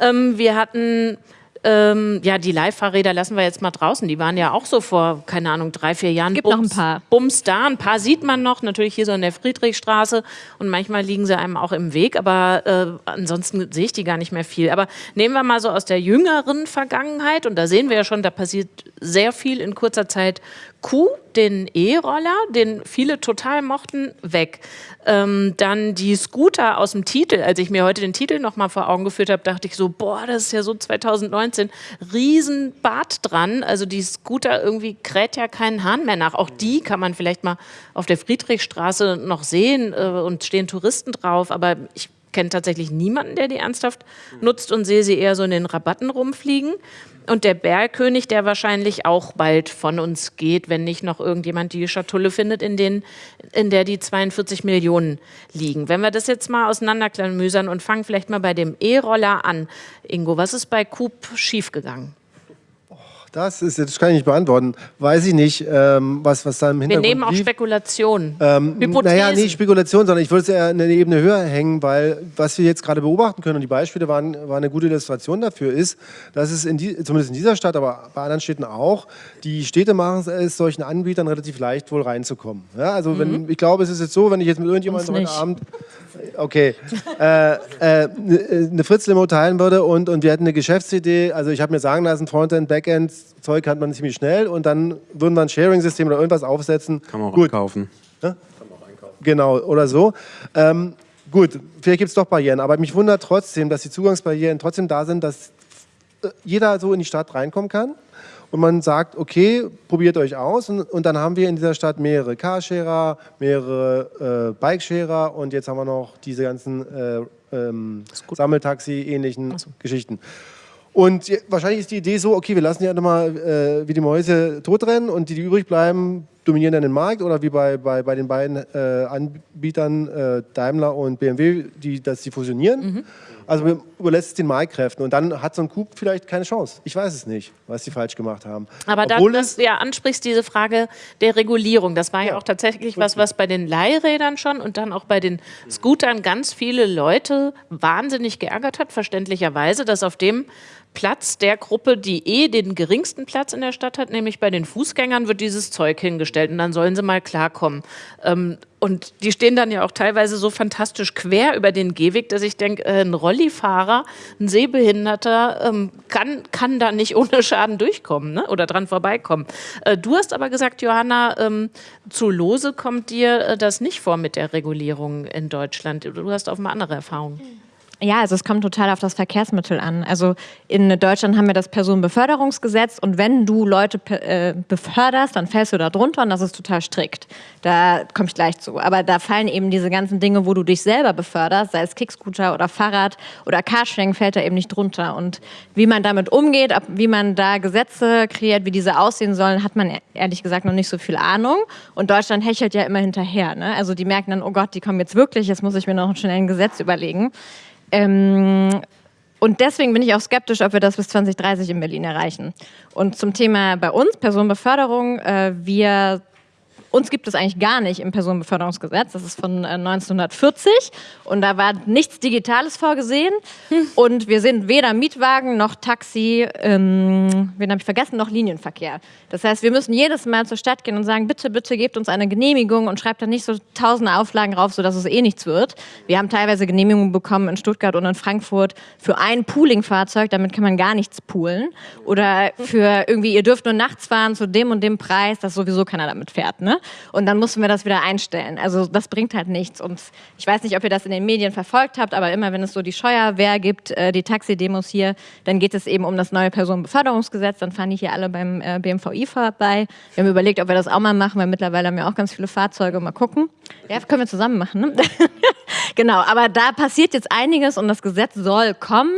Ähm, wir hatten ähm, ja, die Leihfahrräder lassen wir jetzt mal draußen. Die waren ja auch so vor, keine Ahnung, drei, vier Jahren. Gibt noch ein paar. Bums da. Ein paar sieht man noch, natürlich hier so in der Friedrichstraße. Und manchmal liegen sie einem auch im Weg. Aber äh, ansonsten sehe ich die gar nicht mehr viel. Aber nehmen wir mal so aus der jüngeren Vergangenheit. Und da sehen wir ja schon, da passiert sehr viel in kurzer Zeit. Q, den E-Roller, den viele total mochten, weg. Ähm, dann die Scooter aus dem Titel. Als ich mir heute den Titel nochmal vor Augen geführt habe, dachte ich so, boah, das ist ja so 2019. Riesenbart dran. Also die Scooter irgendwie kräht ja keinen Hahn mehr nach. Auch die kann man vielleicht mal auf der Friedrichstraße noch sehen äh, und stehen Touristen drauf. Aber ich kenne tatsächlich niemanden, der die ernsthaft nutzt und sehe sie eher so in den Rabatten rumfliegen. Und der Bergkönig, der wahrscheinlich auch bald von uns geht, wenn nicht noch irgendjemand die Schatulle findet, in, den, in der die 42 Millionen liegen. Wenn wir das jetzt mal auseinanderklamüsern und fangen vielleicht mal bei dem E-Roller an. Ingo, was ist bei Coop schiefgegangen? Das ist, das kann ich nicht beantworten. Weiß ich nicht, ähm, was, was da im Wir Hintergrund nehmen auch lief. Spekulationen. Ähm, Hypothesen. naja, nicht Spekulation, sondern ich würde es eher eine Ebene höher hängen, weil was wir jetzt gerade beobachten können, und die Beispiele waren, waren eine gute Illustration dafür, ist, dass es in die, zumindest in dieser Stadt, aber bei anderen Städten auch, die Städte machen es solchen Anbietern relativ leicht, wohl reinzukommen. Ja, also wenn, ich glaube, es ist jetzt so, wenn ich jetzt mit irgendjemandem heute. Abend okay, äh, äh, eine Fritz-Limo teilen würde und, und wir hätten eine Geschäftsidee, also ich habe mir sagen lassen, Frontend, Backend, Zeug hat man ziemlich schnell und dann würden wir ein Sharing-System oder irgendwas aufsetzen. Kann man auch Gut, kaufen. Genau, oder so. Ähm, gut, vielleicht gibt es doch Barrieren, aber mich wundert trotzdem, dass die Zugangsbarrieren trotzdem da sind, dass äh, jeder so in die Stadt reinkommen kann und man sagt, okay, probiert euch aus. Und, und dann haben wir in dieser Stadt mehrere Carsharer, mehrere äh, Bikesharer und jetzt haben wir noch diese ganzen äh, ähm, Sammeltaxi-ähnlichen Geschichten. Und wahrscheinlich ist die Idee so, okay, wir lassen die einfach mal äh, wie die Mäuse totrennen und die, die übrig bleiben, dominieren dann den Markt oder wie bei, bei, bei den beiden äh, Anbietern äh, Daimler und BMW, die, dass die fusionieren. Also man überlässt es den Marktkräften und dann hat so ein Coup vielleicht keine Chance. Ich weiß es nicht, was sie falsch gemacht haben. Aber da Obwohl du es- das ja ansprichst, diese Frage der Regulierung, das war ja, Ja. auch tatsächlich was, was bei den Leihrädern schon und dann auch bei den Scootern ganz viele Leute wahnsinnig geärgert hat, verständlicherweise, dass auf dem Platz der Gruppe, die eh den geringsten Platz in der Stadt hat, nämlich bei den Fußgängern, wird dieses Zeug hingestellt und dann sollen sie mal klarkommen. Ähm, und die stehen dann ja auch teilweise so fantastisch quer über den Gehweg, dass ich denke, äh, ein Rollifahrer, ein Sehbehinderter ähm, kann, kann da nicht ohne Schaden durchkommen ne? oder dran vorbeikommen. Äh, du hast aber gesagt, Johanna, ähm, zu Lose kommt dir äh, das nicht vor mit der Regulierung in Deutschland. Du hast offenbar andere Erfahrungen. Ja, also es kommt total auf das Verkehrsmittel an. Also in Deutschland haben wir das Personenbeförderungsgesetz und wenn du Leute äh, beförderst, dann fällst du da drunter und das ist total strikt. Da komme ich gleich zu. Aber da fallen eben diese ganzen Dinge, wo du dich selber beförderst, sei es Kickscooter oder Fahrrad oder Carsharing, fällt da eben nicht drunter. Und wie man damit umgeht, wie man da Gesetze kreiert, wie diese aussehen sollen, hat man e- ehrlich gesagt noch nicht so viel Ahnung. Und Deutschland hechelt ja immer hinterher. Ne? Also die merken dann, oh Gott, die kommen jetzt wirklich, jetzt muss ich mir noch schnell ein Gesetz überlegen. Ähm, und deswegen bin ich auch skeptisch, ob wir das bis 2030 in Berlin erreichen. Und zum Thema bei uns, Personenbeförderung, äh, wir uns gibt es eigentlich gar nicht im Personenbeförderungsgesetz. Das ist von äh, 1940 und da war nichts Digitales vorgesehen. Und wir sind weder Mietwagen noch Taxi, ähm, wen habe ich vergessen, noch Linienverkehr. Das heißt, wir müssen jedes Mal zur Stadt gehen und sagen, bitte, bitte gebt uns eine Genehmigung und schreibt da nicht so tausende Auflagen rauf, sodass es eh nichts wird. Wir haben teilweise Genehmigungen bekommen in Stuttgart und in Frankfurt für ein Pooling-Fahrzeug, damit kann man gar nichts poolen. Oder für irgendwie, ihr dürft nur nachts fahren zu dem und dem Preis, dass sowieso keiner damit fährt. Ne? Und dann mussten wir das wieder einstellen. Also das bringt halt nichts. Und ich weiß nicht, ob ihr das in den Medien verfolgt habt, aber immer wenn es so die Scheuerwehr gibt, äh, die Taxidemos hier, dann geht es eben um das neue Personenbeförderungsgesetz. Dann fahren die hier alle beim äh, BMVI vorbei. Wir haben überlegt, ob wir das auch mal machen, weil mittlerweile haben wir auch ganz viele Fahrzeuge. Mal gucken. Ja, können wir zusammen machen. Ne? <laughs> genau, aber da passiert jetzt einiges und das Gesetz soll kommen.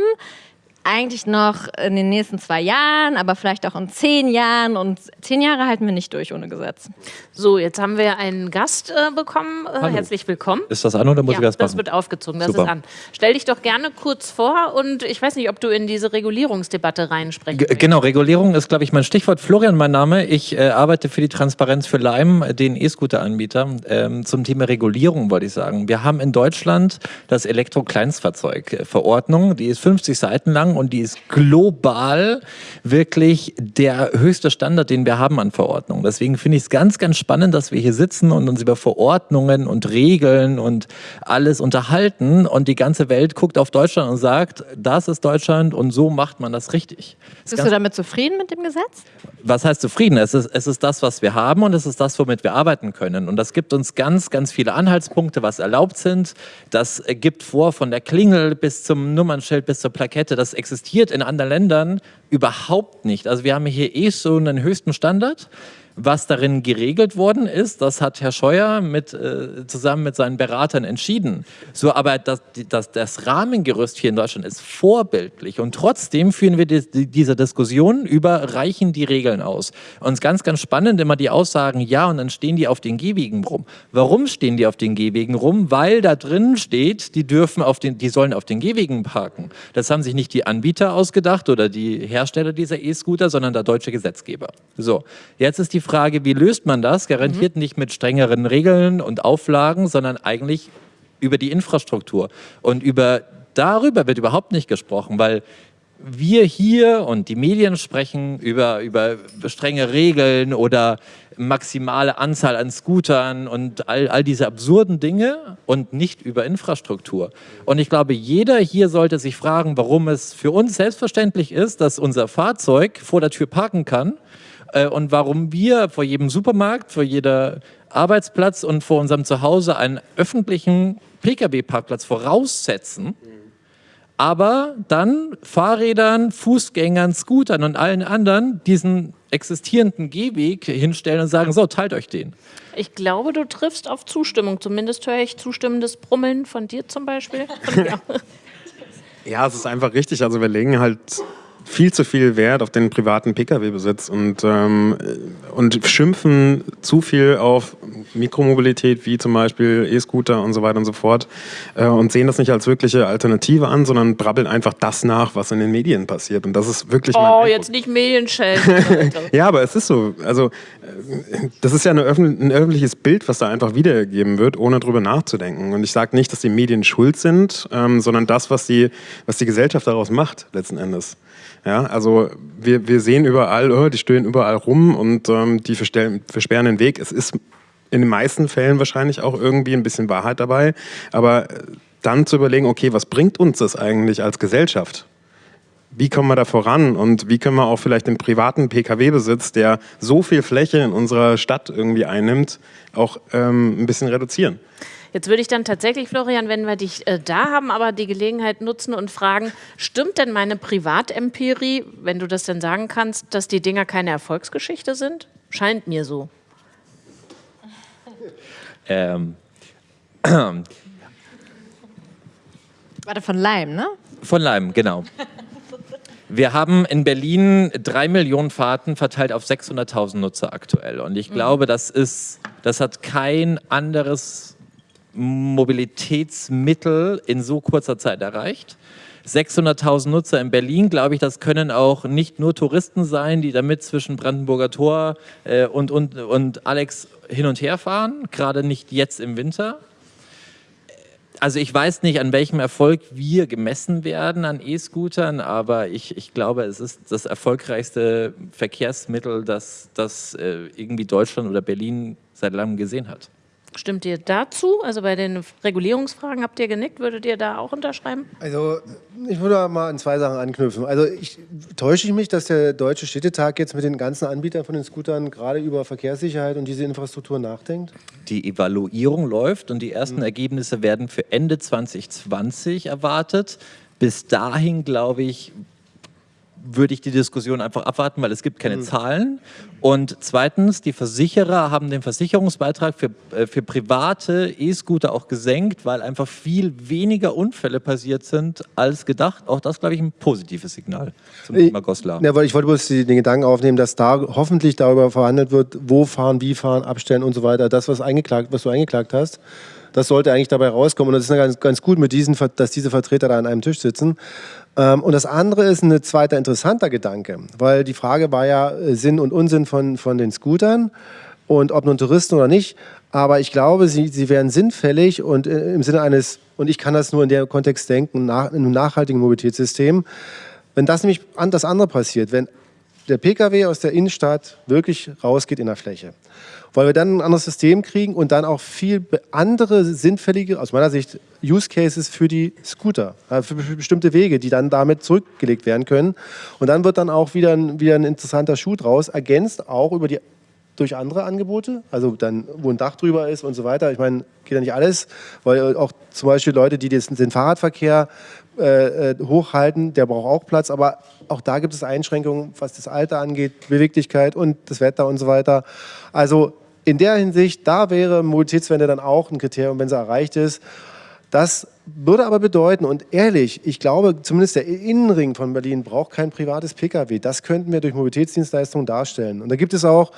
Eigentlich noch in den nächsten zwei Jahren, aber vielleicht auch in zehn Jahren. Und zehn Jahre halten wir nicht durch ohne Gesetz. So, jetzt haben wir einen Gast äh, bekommen. Äh, herzlich willkommen. Ist das an oder muss ja, ich das machen? das wird aufgezogen, das Super. ist an. Stell dich doch gerne kurz vor und ich weiß nicht, ob du in diese Regulierungsdebatte reinsprechen G möchtest. genau, Regulierung ist, glaube ich, mein Stichwort. Florian, mein Name. Ich äh, arbeite für die Transparenz für Lime, den E-Scooter-Anbieter. Ähm, zum Thema Regulierung wollte ich sagen. Wir haben in Deutschland das Elektro-Kleinstfahrzeug-Verordnung. Die ist 50 Seiten lang und die ist global wirklich der höchste Standard, den wir haben an Verordnungen. Deswegen finde ich es ganz, ganz spannend, dass wir hier sitzen und uns über Verordnungen und Regeln und alles unterhalten und die ganze Welt guckt auf Deutschland und sagt, das ist Deutschland und so macht man das richtig. Ist Bist ganz- du damit zufrieden mit dem Gesetz? was heißt zufrieden? Es ist, es ist das, was wir haben und es ist das, womit wir arbeiten können. Und das gibt uns ganz, ganz viele Anhaltspunkte, was erlaubt sind. Das gibt vor von der Klingel bis zum Nummernschild bis zur Plakette. Das existiert in anderen Ländern überhaupt nicht. Also wir haben hier eh so einen höchsten Standard. Was darin geregelt worden ist, das hat Herr Scheuer mit, äh, zusammen mit seinen Beratern entschieden. So, aber das, das, das Rahmengerüst hier in Deutschland ist vorbildlich und trotzdem führen wir die, die, diese Diskussion über, reichen die Regeln aus? Und es ist ganz, ganz spannend immer die Aussagen, ja, und dann stehen die auf den Gehwegen rum. Warum stehen die auf den Gehwegen rum? Weil da drin steht, die dürfen auf den, die sollen auf den Gehwegen parken. Das haben sich nicht die Anbieter ausgedacht oder die Hersteller dieser E-Scooter, sondern der deutsche Gesetzgeber. So, jetzt ist die Frage, wie löst man das? Garantiert nicht mit strengeren Regeln und Auflagen, sondern eigentlich über die Infrastruktur. Und über darüber wird überhaupt nicht gesprochen, weil wir hier und die Medien sprechen über, über strenge Regeln oder maximale Anzahl an Scootern und all, all diese absurden Dinge und nicht über Infrastruktur. Und ich glaube, jeder hier sollte sich fragen, warum es für uns selbstverständlich ist, dass unser Fahrzeug vor der Tür parken kann äh, und warum wir vor jedem Supermarkt, vor jeder Arbeitsplatz und vor unserem Zuhause einen öffentlichen Pkw-Parkplatz voraussetzen aber dann Fahrrädern, Fußgängern, Scootern und allen anderen diesen existierenden Gehweg hinstellen und sagen, so, teilt euch den. Ich glaube, du triffst auf Zustimmung. Zumindest höre ich zustimmendes Brummeln von dir zum Beispiel. <laughs> <laughs> ja, es ist einfach richtig. Also wir legen halt viel zu viel Wert auf den privaten Pkw-Besitz und, ähm, und schimpfen zu viel auf Mikromobilität, wie zum Beispiel E-Scooter und so weiter und so fort, äh, und sehen das nicht als wirkliche Alternative an, sondern brabbeln einfach das nach, was in den Medien passiert. Und das ist wirklich. Oh, jetzt nicht Medienschellen. <laughs> ja, aber es ist so. Also, das ist ja öffn ein öffentliches Bild, was da einfach wiedergegeben wird, ohne drüber nachzudenken. Und ich sage nicht, dass die Medien schuld sind, ähm, sondern das, was die, was die Gesellschaft daraus macht, letzten Endes. Ja, also wir, wir sehen überall, oh, die stöhnen überall rum und ähm, die versperren den Weg. Es ist in den meisten Fällen wahrscheinlich auch irgendwie ein bisschen Wahrheit dabei. Aber dann zu überlegen, okay, was bringt uns das eigentlich als Gesellschaft? Wie kommen wir da voran und wie können wir auch vielleicht den privaten Pkw-Besitz, der so viel Fläche in unserer Stadt irgendwie einnimmt, auch ähm, ein bisschen reduzieren? Jetzt würde ich dann tatsächlich, Florian, wenn wir dich äh, da haben, aber die Gelegenheit nutzen und fragen, stimmt denn meine Privatempirie, wenn du das denn sagen kannst, dass die Dinger keine Erfolgsgeschichte sind? Scheint mir so. Ähm. <clears throat> Warte, von Leim, ne? Von Leim, genau. Wir haben in Berlin drei Millionen Fahrten verteilt auf 600.000 Nutzer aktuell. Und ich glaube, das, ist, das hat kein anderes Mobilitätsmittel in so kurzer Zeit erreicht. 600.000 Nutzer in Berlin, glaube ich, das können auch nicht nur Touristen sein, die damit zwischen Brandenburger Tor äh, und, und, und Alex hin und her fahren, gerade nicht jetzt im Winter. Also ich weiß nicht, an welchem Erfolg wir gemessen werden an E-Scootern, aber ich, ich glaube, es ist das erfolgreichste Verkehrsmittel, das, das äh, irgendwie Deutschland oder Berlin seit langem gesehen hat. Stimmt ihr dazu? Also bei den Regulierungsfragen habt ihr genickt, würdet ihr da auch unterschreiben? Also ich würde mal an zwei Sachen anknüpfen. Also ich, täusche ich mich, dass der Deutsche Städtetag jetzt mit den ganzen Anbietern von den Scootern gerade über Verkehrssicherheit und diese Infrastruktur nachdenkt? Die Evaluierung läuft und die ersten mhm. Ergebnisse werden für Ende 2020 erwartet. Bis dahin, glaube ich, würde ich die Diskussion einfach abwarten, weil es gibt keine mhm. Zahlen. Und zweitens, die Versicherer haben den Versicherungsbeitrag für, äh, für private E-Scooter auch gesenkt, weil einfach viel weniger Unfälle passiert sind als gedacht. Auch das, glaube ich, ein positives Signal zum Thema Goslar. Ja, weil ich wollte bloß den Gedanken aufnehmen, dass da hoffentlich darüber verhandelt wird, wo fahren, wie fahren, abstellen und so weiter. Das, was, eingeklagt, was du eingeklagt hast, das sollte eigentlich dabei rauskommen. Und das ist ganz, ganz gut, mit diesen, dass diese Vertreter da an einem Tisch sitzen. Ähm, und das andere ist ein zweiter interessanter Gedanke, weil die Frage war ja äh, Sinn und Unsinn von, von den Scootern und ob nun Touristen oder nicht. Aber ich glaube, sie, sie wären sinnfällig und äh, im Sinne eines, und ich kann das nur in dem Kontext denken, nach, in einem nachhaltigen Mobilitätssystem, wenn das nämlich an das andere passiert, wenn der Pkw aus der Innenstadt wirklich rausgeht in der Fläche weil wir dann ein anderes System kriegen und dann auch viel andere sinnfällige, aus meiner Sicht, Use Cases für die Scooter, äh, für bestimmte Wege, die dann damit zurückgelegt werden können. Und dann wird dann auch wieder ein, wieder ein interessanter Schuh draus, ergänzt auch über die durch andere Angebote, also dann, wo ein Dach drüber ist und so weiter. Ich meine, geht ja nicht alles, weil auch zum Beispiel Leute, die den Fahrradverkehr äh, äh, hochhalten, der braucht auch Platz, aber auch da gibt es Einschränkungen, was das Alter angeht, Beweglichkeit und das Wetter und so weiter. Also in der Hinsicht, da wäre Mobilitätswende dann auch ein Kriterium, wenn sie erreicht ist. Das würde aber bedeuten, und ehrlich, ich glaube, zumindest der Innenring von Berlin braucht kein privates Pkw. Das könnten wir durch Mobilitätsdienstleistungen darstellen. Und da gibt es auch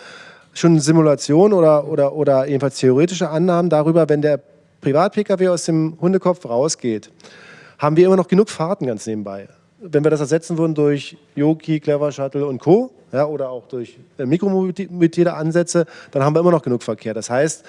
schon Simulationen oder, oder, oder jedenfalls theoretische Annahmen darüber, wenn der Privat-Pkw aus dem Hundekopf rausgeht, haben wir immer noch genug Fahrten ganz nebenbei. Wenn wir das ersetzen würden durch Yoki, Clever Shuttle und Co., ja, oder auch durch äh, Mikromobilitätsansätze, dann haben wir immer noch genug Verkehr. Das heißt,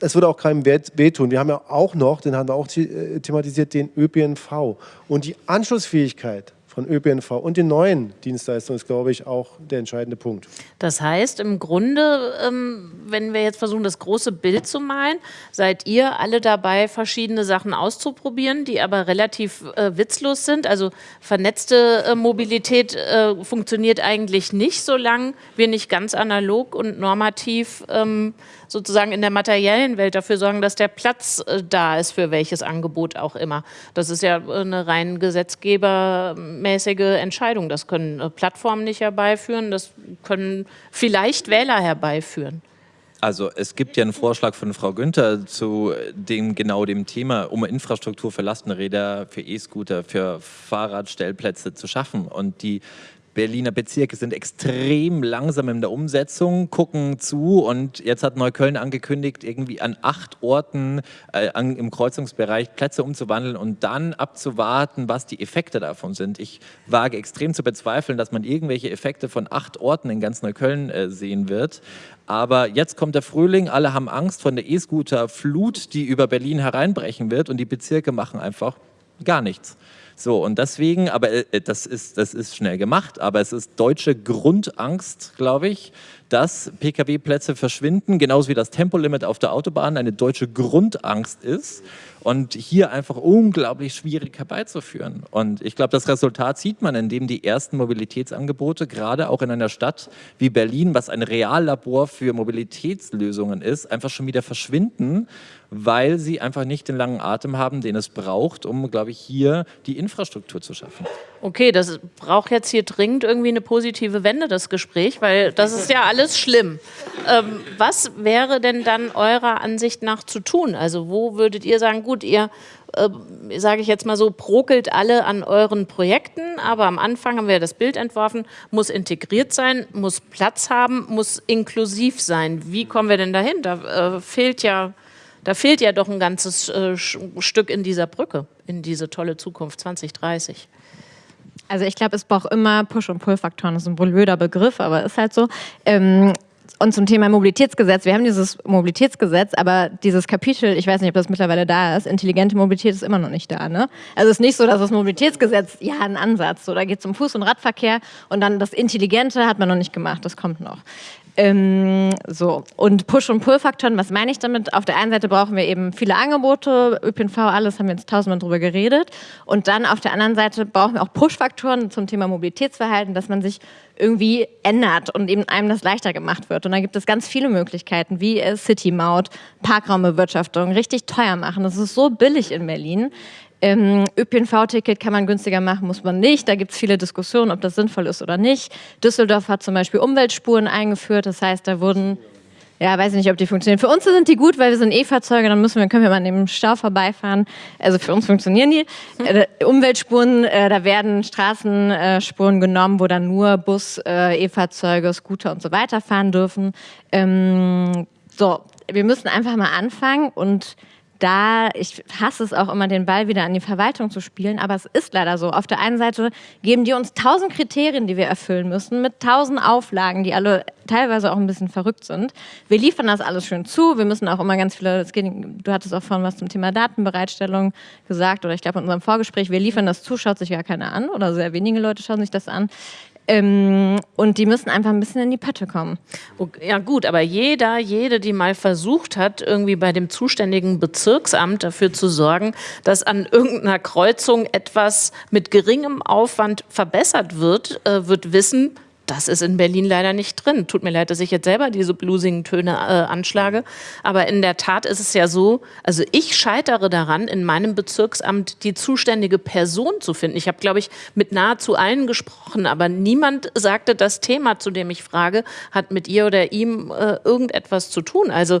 es würde auch keinem wehtun. Wir haben ja auch noch, den haben wir auch äh, thematisiert, den ÖPNV. Und die Anschlussfähigkeit von ÖPNV und den neuen Dienstleistungen ist, glaube ich, auch der entscheidende Punkt. Das heißt, im Grunde, ähm, wenn wir jetzt versuchen, das große Bild zu malen, seid ihr alle dabei, verschiedene Sachen auszuprobieren, die aber relativ äh, witzlos sind. Also vernetzte äh, Mobilität äh, funktioniert eigentlich nicht, solange wir nicht ganz analog und normativ ähm, sozusagen in der materiellen Welt dafür sorgen, dass der Platz äh, da ist für welches Angebot auch immer. Das ist ja eine rein gesetzgebermäßige Entscheidung. Das können äh, Plattformen nicht herbeiführen, das können vielleicht Wähler herbeiführen. Also es gibt ja einen Vorschlag von Frau Günther zu dem genau dem Thema, um Infrastruktur für Lastenräder, für E-Scooter, für Fahrradstellplätze zu schaffen. Und die Berliner Bezirke sind extrem langsam in der Umsetzung, gucken zu und jetzt hat Neukölln angekündigt, irgendwie an acht Orten äh, an, im Kreuzungsbereich Plätze umzuwandeln und dann abzuwarten, was die Effekte davon sind. Ich wage extrem zu bezweifeln, dass man irgendwelche Effekte von acht Orten in ganz Neukölln äh, sehen wird. Aber jetzt kommt der Frühling, alle haben Angst von der E-Scooter-Flut, die über Berlin hereinbrechen wird und die Bezirke machen einfach gar nichts. So, und deswegen, aber äh, das, ist, das ist schnell gemacht, aber es ist deutsche Grundangst, glaube ich, dass Pkw-Plätze verschwinden, genauso wie das Tempolimit auf der Autobahn eine deutsche Grundangst ist und hier einfach unglaublich schwierig herbeizuführen. Und ich glaube, das Resultat sieht man, indem die ersten Mobilitätsangebote, gerade auch in einer Stadt wie Berlin, was ein Reallabor für Mobilitätslösungen ist, einfach schon wieder verschwinden, weil sie einfach nicht den langen Atem haben, den es braucht, um, glaube ich, hier die Infrastruktur zu schaffen. Okay, das braucht jetzt hier dringend irgendwie eine positive Wende, das Gespräch, weil das ist ja alles schlimm. Ähm, was wäre denn dann eurer Ansicht nach zu tun? Also wo würdet ihr sagen, gut, ihr, äh, sage ich jetzt mal so, brokelt alle an euren Projekten, aber am Anfang haben wir das Bild entworfen, muss integriert sein, muss Platz haben, muss inklusiv sein. Wie kommen wir denn dahin? Da äh, fehlt ja da fehlt ja doch ein ganzes äh, Stück in dieser Brücke, in diese tolle Zukunft 2030. Also ich glaube, es braucht immer Push- und Pull-Faktoren. Das ist ein blöder Begriff, aber ist halt so. Ähm, und zum Thema Mobilitätsgesetz. Wir haben dieses Mobilitätsgesetz, aber dieses Kapitel, ich weiß nicht, ob das mittlerweile da ist, intelligente Mobilität ist immer noch nicht da. Ne? Also es ist nicht so, dass das Mobilitätsgesetz, ja, ein Ansatz. So, da geht es um Fuß- und Radverkehr und dann das Intelligente hat man noch nicht gemacht, das kommt noch. Ähm, so, und Push- und Pull-Faktoren, was meine ich damit? Auf der einen Seite brauchen wir eben viele Angebote, ÖPNV, alles haben wir jetzt tausendmal drüber geredet. Und dann auf der anderen Seite brauchen wir auch Push-Faktoren zum Thema Mobilitätsverhalten, dass man sich irgendwie ändert und eben einem das leichter gemacht wird. Und da gibt es ganz viele Möglichkeiten, wie City-Maut, Parkraumbewirtschaftung, richtig teuer machen. Das ist so billig in Berlin. Ähm, ÖPNV-Ticket kann man günstiger machen, muss man nicht. Da gibt es viele Diskussionen, ob das sinnvoll ist oder nicht. Düsseldorf hat zum Beispiel Umweltspuren eingeführt. Das heißt, da wurden ja, weiß ich nicht, ob die funktionieren. Für uns sind die gut, weil wir sind E-Fahrzeuge, dann müssen wir, können wir mal an dem Stau vorbeifahren. Also für uns funktionieren die. Äh, Umweltspuren, äh, da werden Straßenspuren genommen, wo dann nur Bus, äh, E-Fahrzeuge, Scooter und so weiter fahren dürfen. Ähm, so, wir müssen einfach mal anfangen und da, ich hasse es auch immer, den Ball wieder an die Verwaltung zu spielen, aber es ist leider so. Auf der einen Seite geben die uns tausend Kriterien, die wir erfüllen müssen, mit tausend Auflagen, die alle teilweise auch ein bisschen verrückt sind. Wir liefern das alles schön zu. Wir müssen auch immer ganz viele, geht, du hattest auch vorhin was zum Thema Datenbereitstellung gesagt oder ich glaube in unserem Vorgespräch, wir liefern das zu, schaut sich gar keiner an oder sehr wenige Leute schauen sich das an. Ähm, und die müssen einfach ein bisschen in die Pötte kommen. Ja gut, aber jeder, jede, die mal versucht hat, irgendwie bei dem zuständigen Bezirksamt dafür zu sorgen, dass an irgendeiner Kreuzung etwas mit geringem Aufwand verbessert wird, äh, wird wissen, das ist in Berlin leider nicht drin. Tut mir leid, dass ich jetzt selber diese bluesigen Töne äh, anschlage. Aber in der Tat ist es ja so, also ich scheitere daran, in meinem Bezirksamt die zuständige Person zu finden. Ich habe, glaube ich, mit nahezu allen gesprochen, aber niemand sagte, das Thema, zu dem ich frage, hat mit ihr oder ihm äh, irgendetwas zu tun. Also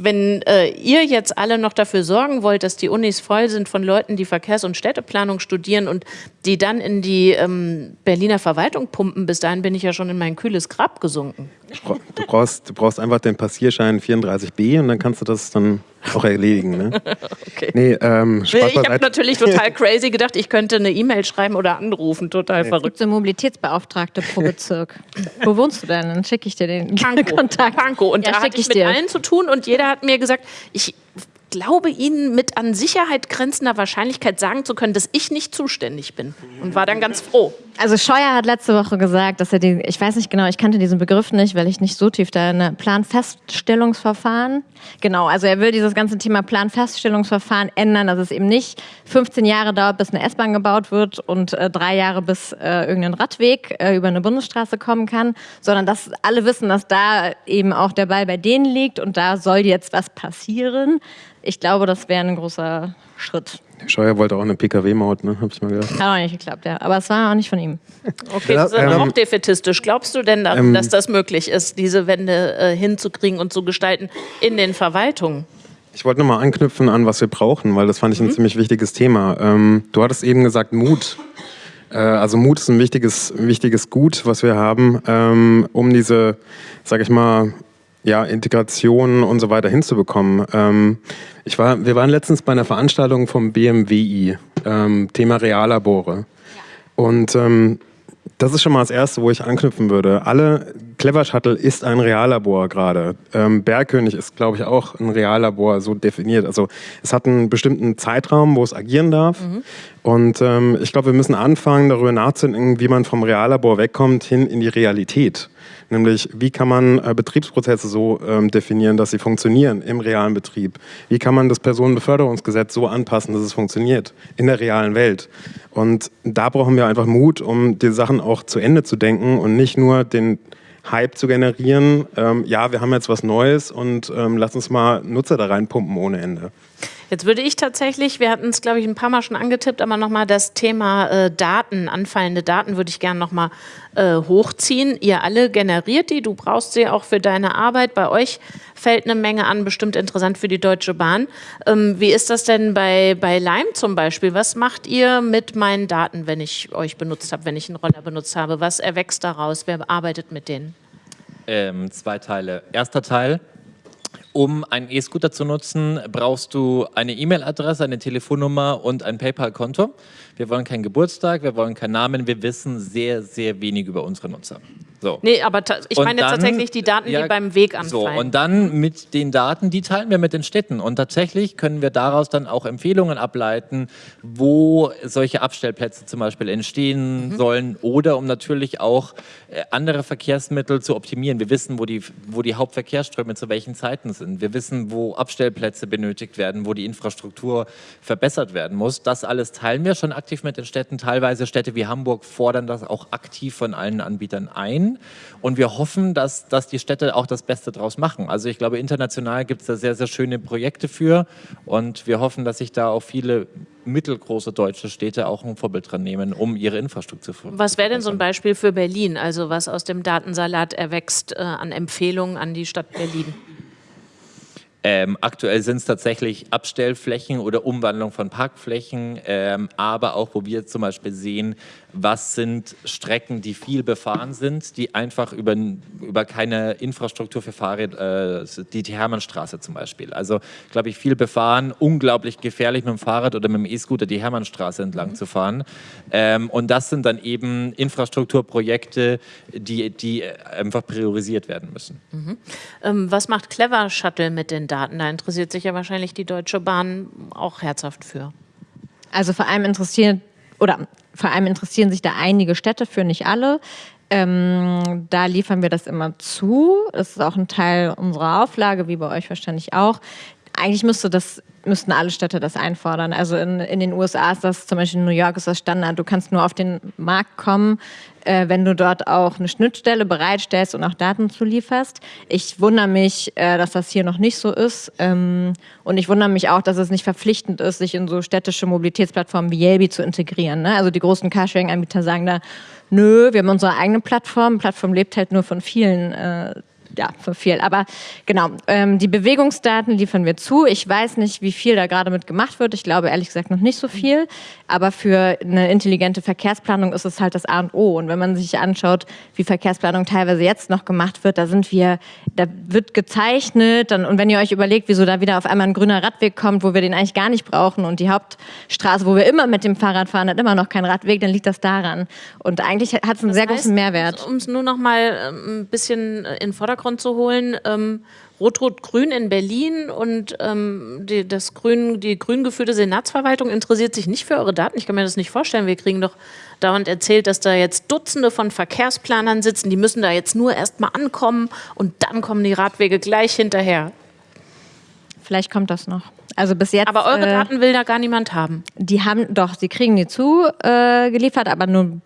wenn äh, ihr jetzt alle noch dafür sorgen wollt, dass die Unis voll sind von Leuten, die Verkehrs- und Städteplanung studieren und die dann in die ähm, Berliner Verwaltung pumpen, bis dahin bin ich ja schon in mein kühles Grab gesunken. Du brauchst, du brauchst einfach den Passierschein 34b und dann kannst du das dann auch erledigen. Ne? <laughs> okay. Nee, ähm, ich habe natürlich total <laughs> crazy gedacht, ich könnte eine E-Mail schreiben oder anrufen. Total nee. verrückt. Es gibt so Mobilitätsbeauftragte pro Bezirk. Wo wohnst du denn? Dann schicke ich dir den <laughs> Pankow. Kontakt. Pankow. Und ja, da hatte ich, ich mit dir. allen zu tun und jeder hat mir gesagt, ich glaube Ihnen mit an Sicherheit grenzender Wahrscheinlichkeit sagen zu können, dass ich nicht zuständig bin. Und war dann ganz froh. Also Scheuer hat letzte Woche gesagt, dass er die, ich weiß nicht genau, ich kannte diesen Begriff nicht, weil ich nicht so tief da in Planfeststellungsverfahren. Genau, also er will dieses ganze Thema Planfeststellungsverfahren ändern, dass es eben nicht 15 Jahre dauert, bis eine S-Bahn gebaut wird und äh, drei Jahre bis äh, irgendein Radweg äh, über eine Bundesstraße kommen kann, sondern dass alle wissen, dass da eben auch der Ball bei denen liegt und da soll jetzt was passieren. Ich glaube, das wäre ein großer Schritt. Scheuer wollte auch eine PKW-Maut, ne? Hab ich mal gehört. Hat auch nicht geklappt, ja. Aber es war auch nicht von ihm. Okay, Ja, das ist ähm, auch defetistisch. Glaubst du denn, daran, ähm, dass das möglich ist, diese Wende äh, hinzukriegen und zu gestalten in den Verwaltungen? Ich wollte nochmal anknüpfen an, was wir brauchen, weil das fand ich ein ziemlich wichtiges Thema. Ähm, du hattest eben gesagt, Mut. Äh, also Mut ist ein wichtiges, wichtiges Gut, was wir haben, ähm, um diese, sag ich mal, ja, Integration und so weiter hinzubekommen. Ähm, ich war, wir waren letztens bei einer Veranstaltung vom BMWI, ähm, Thema Reallabore. Und ähm, das ist schon mal das Erste, wo ich anknüpfen würde. Alle, Clever Shuttle ist ein Reallabor gerade. Ähm, Bergkönig ist, glaube ich, auch ein Reallabor so definiert. Also es hat einen bestimmten Zeitraum, wo es agieren darf. Und ähm, ich glaube, wir müssen anfangen, darüber nachzudenken, wie man vom Reallabor wegkommt hin in die Realität. Nämlich, wie kann man äh, Betriebsprozesse so ähm, definieren, dass sie funktionieren im realen Betrieb? Wie kann man das Personenbeförderungsgesetz so anpassen, dass es funktioniert in der realen Welt? Und da brauchen wir einfach Mut, um die Sachen auch zu Ende zu denken und nicht nur den Hype zu generieren. Ähm, ja, wir haben jetzt was Neues und ähm, lass uns mal Nutzer da reinpumpen ohne Ende. Jetzt würde ich tatsächlich, wir hatten es, glaube ich, ein paar Mal schon angetippt, aber nochmal das Thema äh, Daten, anfallende Daten würde ich gerne nochmal äh, hochziehen. Ihr alle generiert die, du brauchst sie auch für deine Arbeit. Bei euch fällt eine Menge an, bestimmt interessant für die Deutsche Bahn. Ähm, wie ist das denn bei, bei Lime zum Beispiel? Was macht ihr mit meinen Daten, wenn ich euch benutzt habe, wenn ich einen Roller benutzt habe? Was erwächst daraus? Wer arbeitet mit denen? Ähm, zwei Teile. Erster Teil. Um einen E-Scooter zu nutzen, brauchst du eine E-Mail-Adresse, eine Telefonnummer und ein PayPal-Konto. Wir wollen keinen Geburtstag, wir wollen keinen Namen, wir wissen sehr, sehr wenig über unsere Nutzer. So. Nee, aber ich Und meine jetzt dann- tatsächlich die Daten, ja, die beim Weg So, anfallen. und dann mit den Daten, die teilen wir mit den Städten. Und tatsächlich können wir daraus dann auch Empfehlungen ableiten, wo solche Abstellplätze zum Beispiel entstehen sollen oder um natürlich auch äh, andere Verkehrsmittel zu optimieren. Wir wissen, wo die, wo die Hauptverkehrsströme zu welchen Zeiten sind. Wir wissen, wo Abstellplätze benötigt werden, wo die Infrastruktur verbessert werden muss. Das alles teilen wir schon aktiv mit den Städten. Teilweise Städte wie Hamburg fordern das auch aktiv von allen Anbietern ein. Und wir hoffen, dass, dass die Städte auch das Beste draus machen. Also ich glaube, international gibt es da sehr, sehr schöne Projekte für. Und wir hoffen, dass sich da auch viele mittelgroße deutsche Städte auch ein Vorbild dran nehmen, um ihre Infrastruktur zu Was wäre denn so ein Beispiel für Berlin, also was aus dem Datensalat erwächst äh, an Empfehlungen an die Stadt Berlin? Ähm, aktuell sind es tatsächlich Abstellflächen oder Umwandlung von Parkflächen, ähm, aber auch, wo wir zum Beispiel sehen, was sind Strecken, die viel befahren sind, die einfach über, über keine Infrastruktur für Fahrräder, äh, die, die Hermannstraße zum Beispiel. Also, glaube ich, viel befahren, unglaublich gefährlich mit dem Fahrrad oder mit dem E-Scooter die Hermannstraße entlang zu fahren. Ähm, und das sind dann eben Infrastrukturprojekte, die, die einfach priorisiert werden müssen. Ähm, was macht Clever Shuttle mit den Daten? Da interessiert sich ja wahrscheinlich die Deutsche Bahn auch herzhaft für. Also vor allem interessieren oder vor allem interessieren sich da einige Städte für, nicht alle. Ähm, da liefern wir das immer zu. Das ist auch ein Teil unserer Auflage, wie bei euch wahrscheinlich auch. Eigentlich müsste das, müssten alle Städte das einfordern. Also in, in den USA ist das, zum Beispiel in New York ist das Standard. Du kannst nur auf den Markt kommen, äh, wenn du dort auch eine Schnittstelle bereitstellst und auch Daten zulieferst. Ich wundere mich, äh, dass das hier noch nicht so ist. Ähm, und ich wundere mich auch, dass es nicht verpflichtend ist, sich in so städtische Mobilitätsplattformen wie Yelby zu integrieren. Ne? Also die großen Carsharing-Anbieter sagen da, nö, wir haben unsere eigene Plattform. Plattform lebt halt nur von vielen äh, ja, von viel. Aber genau, ähm, die Bewegungsdaten liefern wir zu. Ich weiß nicht, wie viel da gerade mit gemacht wird. Ich glaube ehrlich gesagt noch nicht so viel. Aber für eine intelligente Verkehrsplanung ist es halt das A und O. Und wenn man sich anschaut, wie Verkehrsplanung teilweise jetzt noch gemacht wird, da sind wir, da wird gezeichnet. Dann, und wenn ihr euch überlegt, wieso da wieder auf einmal ein grüner Radweg kommt, wo wir den eigentlich gar nicht brauchen und die Hauptstraße, wo wir immer mit dem Fahrrad fahren, hat immer noch keinen Radweg, dann liegt das daran. Und eigentlich hat es einen sehr großen Mehrwert. Um es nur noch mal ähm, ein bisschen in Vordergrund Vordergrund zu holen. Ähm, Rot-Rot-Grün in Berlin und ähm, die, das grün, die grün geführte Senatsverwaltung interessiert sich nicht für eure Daten. Ich kann mir das nicht vorstellen. Wir kriegen doch dauernd erzählt, dass da jetzt Dutzende von Verkehrsplanern sitzen. Die müssen da jetzt nur erst mal ankommen und dann kommen die Radwege gleich hinterher. Vielleicht kommt das noch. Also bis jetzt. Aber eure äh, Daten will da gar niemand haben. Die haben doch, sie kriegen die zugeliefert, äh, geliefert, aber nur,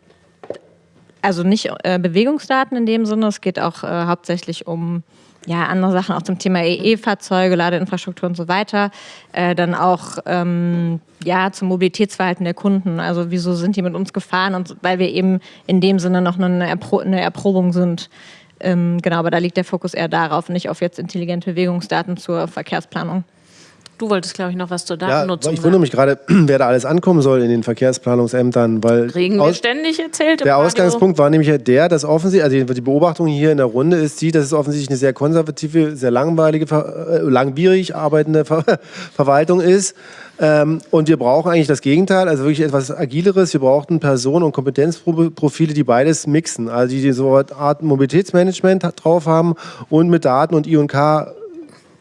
also nicht äh, Bewegungsdaten in dem Sinne. Es geht auch äh, hauptsächlich um ja, andere Sachen, auch zum Thema EE-Fahrzeuge, Ladeinfrastruktur und so weiter. Äh, dann auch ähm, ja, zum Mobilitätsverhalten der Kunden. Also wieso sind die mit uns gefahren? Und weil wir eben in dem Sinne noch eine, Erpro eine Erprobung sind. Ähm, genau, aber da liegt der Fokus eher darauf, nicht auf jetzt intelligente Bewegungsdaten zur Verkehrsplanung. Du wolltest, glaube ich, noch was zur Ja, Datennutzung ich wundere mich gerade, <clears throat> wer da alles ankommen soll in den Verkehrsplanungsämtern, weil Kriegen wir ständig erzählt der Radio. Ausgangspunkt war nämlich der, dass offensichtlich, also die Beobachtung hier in der Runde ist die, dass es offensichtlich eine sehr konservative, sehr langweilige, äh, langwierig arbeitende Ver <laughs> Verwaltung ist. Ähm, und wir brauchen eigentlich das Gegenteil, also wirklich etwas Agileres. Wir brauchten Personen- und Kompetenzprofile, die beides mixen, also die so eine Art Mobilitätsmanagement drauf haben und mit Daten und I&K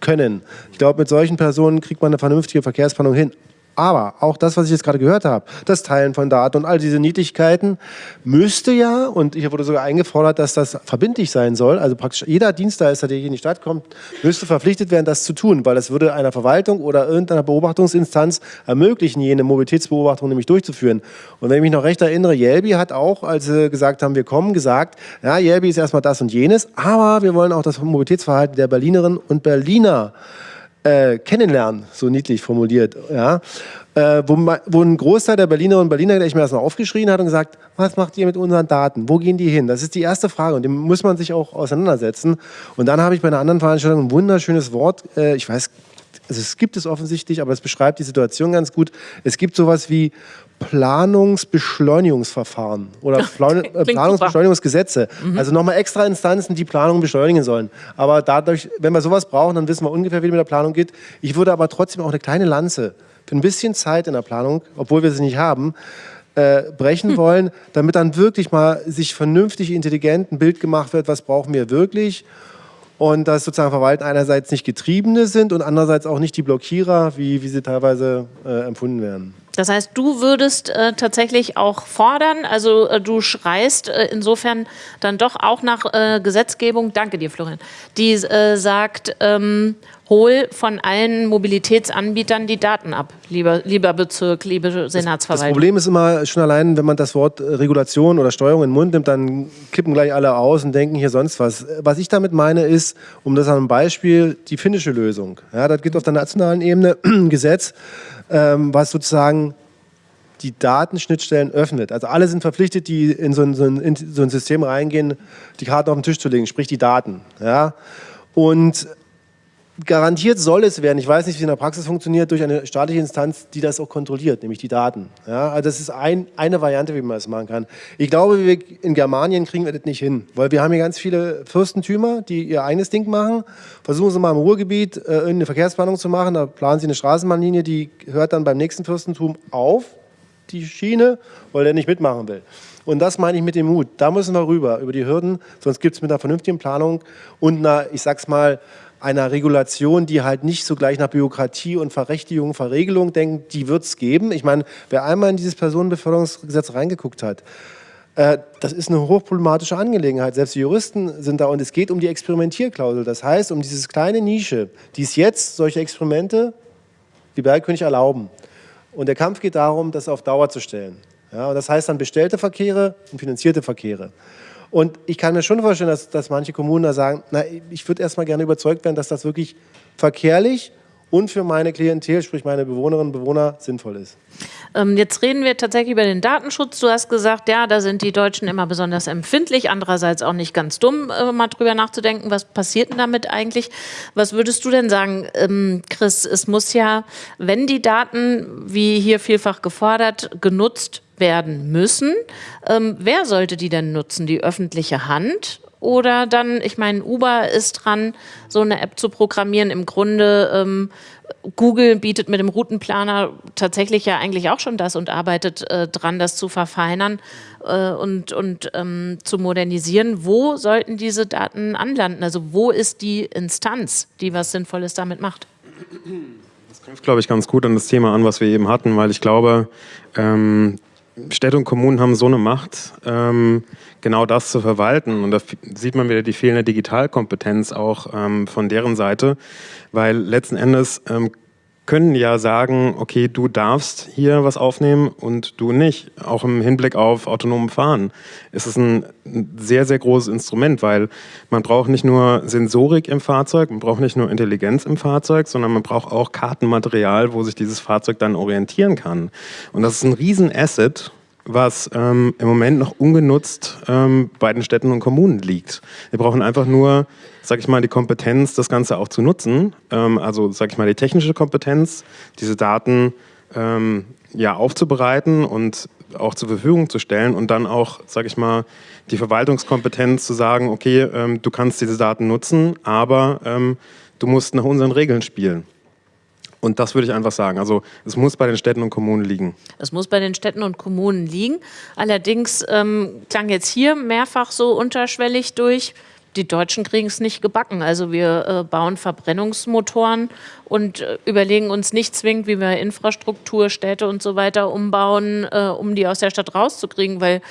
können. Ich glaube, mit solchen Personen kriegt man eine vernünftige Verkehrsplanung hin. Aber auch das, was ich jetzt gerade gehört habe, das Teilen von Daten und all diese Niedlichkeiten, müsste ja, und hier wurde sogar eingefordert, dass das verbindlich sein soll, also praktisch jeder Dienstleister, der hier in die Stadt kommt, müsste verpflichtet werden, das zu tun, weil das würde einer Verwaltung oder irgendeiner Beobachtungsinstanz ermöglichen, jene Mobilitätsbeobachtung nämlich durchzuführen. Und wenn ich mich noch recht erinnere, Jelbi hat auch, als sie gesagt haben, wir kommen, gesagt, ja, Jelbi ist erstmal das und jenes, aber wir wollen auch das Mobilitätsverhalten der Berlinerinnen und Berliner äh, kennenlernen, so niedlich formuliert, ja, äh, wo, wo ein Großteil der Berlinerinnen und Berliner gleich mal das mal aufgeschrien hat und gesagt, was macht ihr mit unseren Daten? Wo gehen die hin? Das ist die erste Frage und dem muss man sich auch auseinandersetzen. Und dann habe ich bei einer anderen Veranstaltung ein wunderschönes Wort, äh, ich weiß, also es gibt es offensichtlich, aber es beschreibt die Situation ganz gut. Es gibt sowas wie Planungsbeschleunigungsverfahren oder <laughs> Plan Planungsbeschleunigungsgesetze. Also nochmal extra Instanzen, die Planung beschleunigen sollen. Aber dadurch, wenn wir sowas brauchen, dann wissen wir ungefähr, wie es mit der Planung geht. Ich würde aber trotzdem auch eine kleine Lanze für ein bisschen Zeit in der Planung, obwohl wir sie nicht haben, äh, brechen <laughs> wollen, damit dann wirklich mal sich vernünftig intelligent ein Bild gemacht wird, was brauchen wir wirklich und dass sozusagen Verwalten einerseits nicht Getriebene sind und andererseits auch nicht die Blockierer, wie, wie sie teilweise äh, empfunden werden. Das heißt, du würdest äh, tatsächlich auch fordern, also äh, du schreist äh, insofern dann doch auch nach äh, Gesetzgebung, danke dir Florian, die äh, sagt, ähm, hol von allen Mobilitätsanbietern die Daten ab, lieber, lieber Bezirk, liebe Das Senatsverwaltung. Problem ist immer schon allein, wenn man das Wort äh, Regulation oder Steuerung in den Mund nimmt, dann kippen gleich alle aus und denken hier sonst was. Was ich damit meine ist, um das an einem Beispiel, die finnische Lösung. Ja, das gibt auf der nationalen Ebene ein <clears throat> Gesetz, ähm, was sozusagen die Datenschnittstellen öffnet. Also alle sind verpflichtet, die in so ein, so ein, in so ein System reingehen, die Karten auf den Tisch zu legen, sprich die Daten. Ja? Und garantiert soll es werden, ich weiß nicht, wie es in der Praxis funktioniert, durch eine staatliche Instanz, die das auch kontrolliert, nämlich die Daten. Ja, also das ist ein, eine Variante, wie man das machen kann. Ich glaube, wir, in Germanien kriegen wir das nicht hin, weil wir haben hier ganz viele Fürstentümer, die ihr eigenes Ding machen. Versuchen sie mal im Ruhrgebiet äh, irgendeine Verkehrsplanung zu machen, da planen sie eine Straßenbahnlinie, die hört dann beim nächsten Fürstentum auf, die Schiene, weil der nicht mitmachen will. Und das meine ich mit dem Mut. Da müssen wir rüber, über die Hürden. Sonst gibt es mit einer vernünftigen Planung und einer, ich sag's mal, einer Regulation, die halt nicht so gleich nach Bürokratie und Verrechtigung, Verregelung denkt, die wird es geben. Ich meine, wer einmal in dieses Personenbeförderungsgesetz reingeguckt hat, äh, das ist eine hochproblematische Angelegenheit. Selbst die Juristen sind da und es geht um die Experimentierklausel. Das heißt, um dieses kleine Nische, die es jetzt, solche Experimente, wie Bergkönig erlauben. Und der Kampf geht darum, das auf Dauer zu stellen. Ja, und das heißt dann bestellte Verkehre und finanzierte Verkehre. Und ich kann mir schon vorstellen, dass, dass manche Kommunen da sagen, na, ich würde erstmal gerne überzeugt werden, dass das wirklich verkehrlich und für meine Klientel, sprich meine Bewohnerinnen und Bewohner, sinnvoll ist. Ähm, jetzt reden wir tatsächlich über den Datenschutz. Du hast gesagt, ja, da sind die Deutschen immer besonders empfindlich, andererseits auch nicht ganz dumm, äh, mal drüber nachzudenken, was passiert denn damit eigentlich? Was würdest du denn sagen, ähm, Chris? Es muss ja, wenn die Daten, wie hier vielfach gefordert, genutzt werden müssen. Ähm, wer sollte die denn nutzen? Die öffentliche Hand oder dann, ich meine, Uber ist dran, so eine App zu programmieren. Im Grunde, ähm, Google bietet mit dem Routenplaner tatsächlich ja eigentlich auch schon das und arbeitet äh, dran, das zu verfeinern äh, und, und ähm, zu modernisieren. Wo sollten diese Daten anlanden? Also wo ist die Instanz, die was Sinnvolles damit macht? Das knüpft, glaube ich, ganz gut an das Thema an, was wir eben hatten, weil ich glaube, ähm, Städte und Kommunen haben so eine Macht, ähm, genau das zu verwalten. Und da sieht man wieder die fehlende Digitalkompetenz auch ähm, von deren Seite, weil letzten Endes ähm, können ja sagen, okay, du darfst hier was aufnehmen und du nicht. Auch im Hinblick auf autonomen Fahren ist es ein sehr, sehr großes Instrument, weil man braucht nicht nur Sensorik im Fahrzeug, man braucht nicht nur Intelligenz im Fahrzeug, sondern man braucht auch Kartenmaterial, wo sich dieses Fahrzeug dann orientieren kann. Und das ist ein Riesenasset, was ähm, im Moment noch ungenutzt ähm, bei den Städten und Kommunen liegt. Wir brauchen einfach nur, sag ich mal, die Kompetenz, das Ganze auch zu nutzen. Ähm, also, sag ich mal, die technische Kompetenz, diese Daten ähm, ja, aufzubereiten und auch zur Verfügung zu stellen und dann auch, sag ich mal, die Verwaltungskompetenz zu sagen, okay, ähm, du kannst diese Daten nutzen, aber ähm, du musst nach unseren Regeln spielen. Und das würde ich einfach sagen. Also es muss bei den Städten und Kommunen liegen. Es muss bei den Städten und Kommunen liegen. Allerdings ähm, klang jetzt hier mehrfach so unterschwellig durch, die Deutschen kriegen es nicht gebacken. Also wir äh, bauen Verbrennungsmotoren und äh, überlegen uns nicht zwingend, wie wir Infrastruktur, Städte und so weiter umbauen, äh, um die aus der Stadt rauszukriegen, weil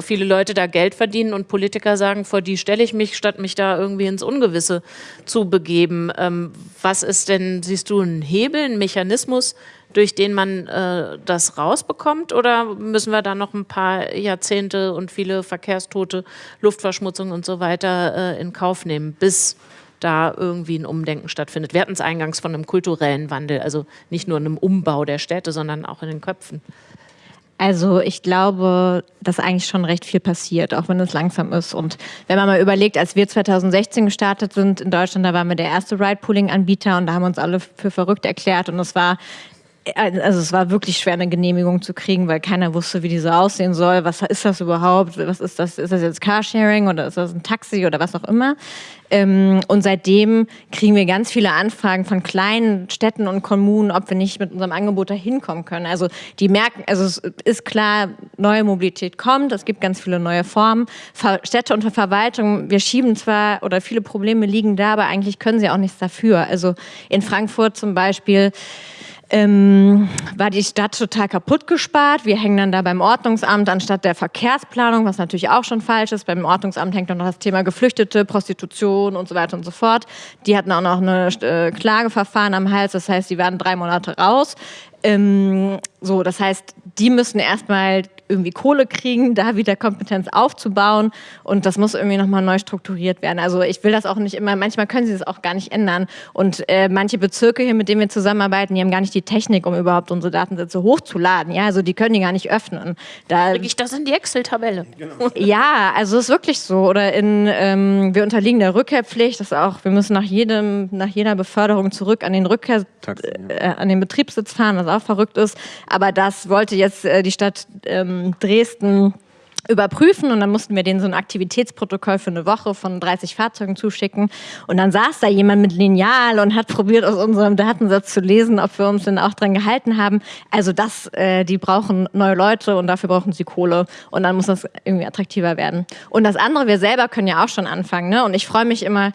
viele Leute da Geld verdienen und Politiker sagen, vor die stelle ich mich, statt mich da irgendwie ins Ungewisse zu begeben. Ähm, was ist denn, siehst du, ein Hebel, ein Mechanismus, durch den man äh, das rausbekommt? Oder müssen wir da noch ein paar Jahrzehnte und viele Verkehrstote, Luftverschmutzung und so weiter äh, in Kauf nehmen, bis da irgendwie ein Umdenken stattfindet? Wir hatten es eingangs von einem kulturellen Wandel, also nicht nur einem Umbau der Städte, sondern auch in den Köpfen. Also ich glaube, dass eigentlich schon recht viel passiert, auch wenn es langsam ist. Und wenn man mal überlegt, als wir 2016 gestartet sind in Deutschland, da waren wir der erste Ride-Pooling-Anbieter und da haben uns alle für verrückt erklärt. Und es war also es war wirklich schwer, eine Genehmigung zu kriegen, weil keiner wusste, wie die so aussehen soll. Was ist das überhaupt? Was ist das? Ist das jetzt Carsharing oder ist das ein Taxi oder was auch immer? Ähm, und seitdem kriegen wir ganz viele Anfragen von kleinen Städten und Kommunen, ob wir nicht mit unserem Angebot da hinkommen können. Also die merken, also es ist klar, neue Mobilität kommt, es gibt ganz viele neue Formen. Städte und Verwaltung, wir schieben zwar oder viele Probleme liegen da, aber eigentlich können sie auch nichts dafür. Also in Frankfurt zum Beispiel ähm, war die Stadt total kaputt gespart. Wir hängen dann da beim Ordnungsamt anstatt der Verkehrsplanung, was natürlich auch schon falsch ist. Beim Ordnungsamt hängt dann noch das Thema Geflüchtete, Prostitution und so weiter und so fort. Die hatten auch noch eine äh, Klageverfahren am Hals, das heißt, die waren drei Monate raus. Ähm, so, das heißt, die müssen erstmal irgendwie Kohle kriegen, da wieder Kompetenz aufzubauen und das muss irgendwie nochmal neu strukturiert werden. Also ich will das auch nicht immer, manchmal können sie das auch gar nicht ändern und äh, manche Bezirke hier, mit denen wir zusammenarbeiten, die haben gar nicht die Technik, um überhaupt unsere Datensätze hochzuladen, ja, also die können die gar nicht öffnen. Da kriege ich das in die Excel-Tabelle. Genau. ja, also es ist wirklich so oder in, ähm, wir unterliegen der Rückkehrpflicht, das ist auch, wir müssen nach jedem, nach jeder Beförderung zurück an den Rückkehr, äh, an den Betriebssitz fahren, was auch verrückt ist, aber das wollte jetzt äh, die Stadt ähm, Dresden überprüfen und dann mussten wir denen so ein Aktivitätsprotokoll für eine Woche von 30 Fahrzeugen zuschicken und dann saß da jemand mit Lineal und hat probiert aus unserem Datensatz zu lesen, ob wir uns denn auch dran gehalten haben. Also das, äh, die brauchen neue Leute und dafür brauchen sie Kohle und dann muss das irgendwie attraktiver werden. Und das andere, wir selber können ja auch schon anfangen ne? und ich freue mich immer,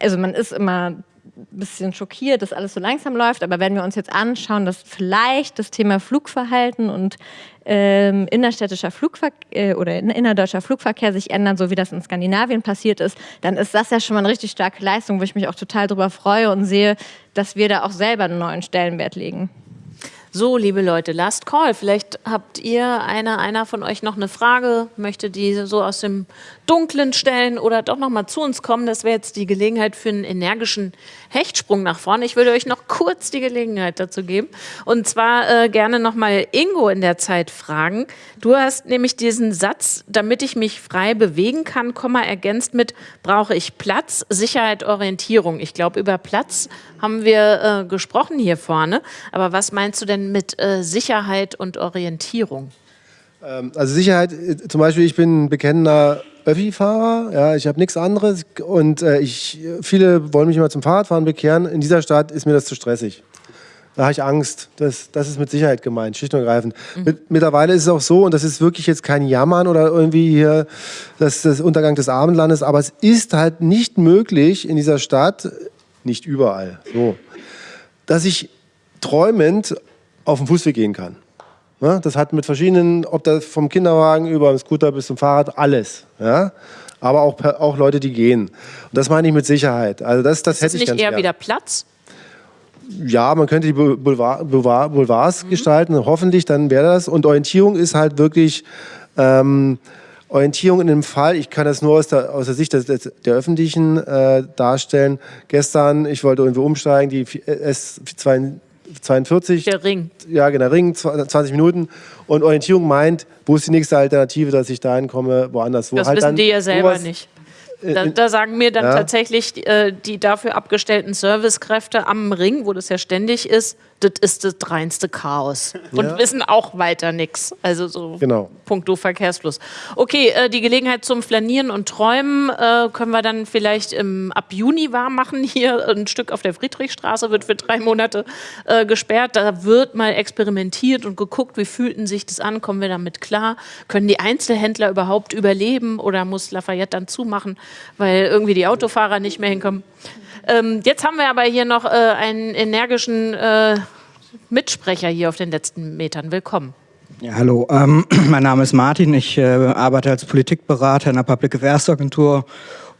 also man ist immer bisschen schockiert, dass alles so langsam läuft. Aber wenn wir uns jetzt anschauen, dass vielleicht das Thema Flugverhalten und ähm, innerstädtischer Flugverkehr äh, oder innerdeutscher Flugverkehr sich ändern, so wie das in Skandinavien passiert ist, dann ist das ja schon mal eine richtig starke Leistung, wo ich mich auch total darüber freue und sehe, dass wir da auch selber einen neuen Stellenwert legen. So, liebe Leute, Last Call. Vielleicht habt ihr, einer, einer von euch noch eine Frage, möchte die so aus dem Dunklen stellen oder doch noch mal zu uns kommen. Das wäre jetzt die Gelegenheit für einen energischen Hechtsprung nach vorne. Ich würde euch noch kurz die Gelegenheit dazu geben. Und zwar äh, gerne noch mal Ingo in der Zeit fragen. Du hast nämlich diesen Satz, damit ich mich frei bewegen kann, Komma ergänzt mit, brauche ich Platz, Sicherheit, Orientierung. Ich glaube, über Platz haben wir äh, gesprochen hier vorne. Aber was meinst du denn mit äh, Sicherheit und Orientierung? Ähm, also Sicherheit, äh, zum Beispiel, ich bin ein bekennender Öffi-Fahrer, ja, ich habe nichts anderes und äh, ich, viele wollen mich immer zum Fahrradfahren bekehren. In dieser Stadt ist mir das zu stressig. Da habe ich Angst. Das, das ist mit Sicherheit gemeint, schlicht und ergreifend. Mhm. Mit, mittlerweile ist es auch so, und das ist wirklich jetzt kein Jammern oder irgendwie hier das, das Untergang des Abendlandes, aber es ist halt nicht möglich in dieser Stadt, nicht überall, so, dass ich träumend auf den Fußweg gehen kann. Ja, das hat mit verschiedenen, ob das vom Kinderwagen über den Scooter bis zum Fahrrad, alles. Ja? Aber auch, auch Leute, die gehen. Und das meine ich mit Sicherheit. Also das, das, das hätte ich nicht ganz eher gern. wieder Platz? Ja, man könnte die Boulevard, Boulevard, Boulevards mhm. gestalten, hoffentlich, dann wäre das. Und Orientierung ist halt wirklich ähm, Orientierung in dem Fall, ich kann das nur aus der, aus der Sicht des, des, der Öffentlichen äh, darstellen. Gestern, ich wollte irgendwie umsteigen, die S2 42. Der Ring. Ja, genau, Ring, 20 Minuten. Und Orientierung meint, wo ist die nächste Alternative, dass ich dahin komme, woanders. Wo das halt wissen die ja selber nicht. Da, da, sagen mir dann ja. tatsächlich äh, die dafür abgestellten Servicekräfte am Ring, wo das ja ständig ist, das ist das reinste Chaos. Und ja. wissen auch weiter nichts. Also so genau. puncto Verkehrsfluss. Okay, äh, die Gelegenheit zum Flanieren und Träumen äh, können wir dann vielleicht im, ab Juni warm machen. Hier ein Stück auf der Friedrichstraße wird für drei Monate äh, gesperrt. Da wird mal experimentiert und geguckt, wie fühlten sich das an, kommen wir damit klar? Können die Einzelhändler überhaupt überleben oder muss Lafayette dann zumachen, weil irgendwie die Autofahrer nicht mehr hinkommen? Ähm, jetzt haben wir aber hier noch äh, einen energischen äh, Mitsprecher hier auf den letzten Metern. Willkommen. Ja, hallo, ähm, <clears throat> mein Name ist Martin. Ich äh, arbeite als Politikberater in der Public Affairs Agentur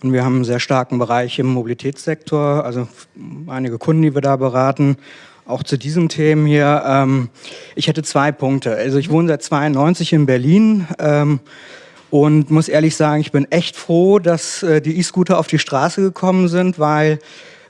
und wir haben einen sehr starken Bereich im Mobilitätssektor, also einige Kunden, die wir da beraten. Auch zu diesen Themen hier. Ähm, ich hätte zwei Punkte. Also ich wohne seit 92 in Berlin. Ähm, und muss ehrlich sagen, ich bin echt froh, dass äh, die E-Scooter auf die Straße gekommen sind, weil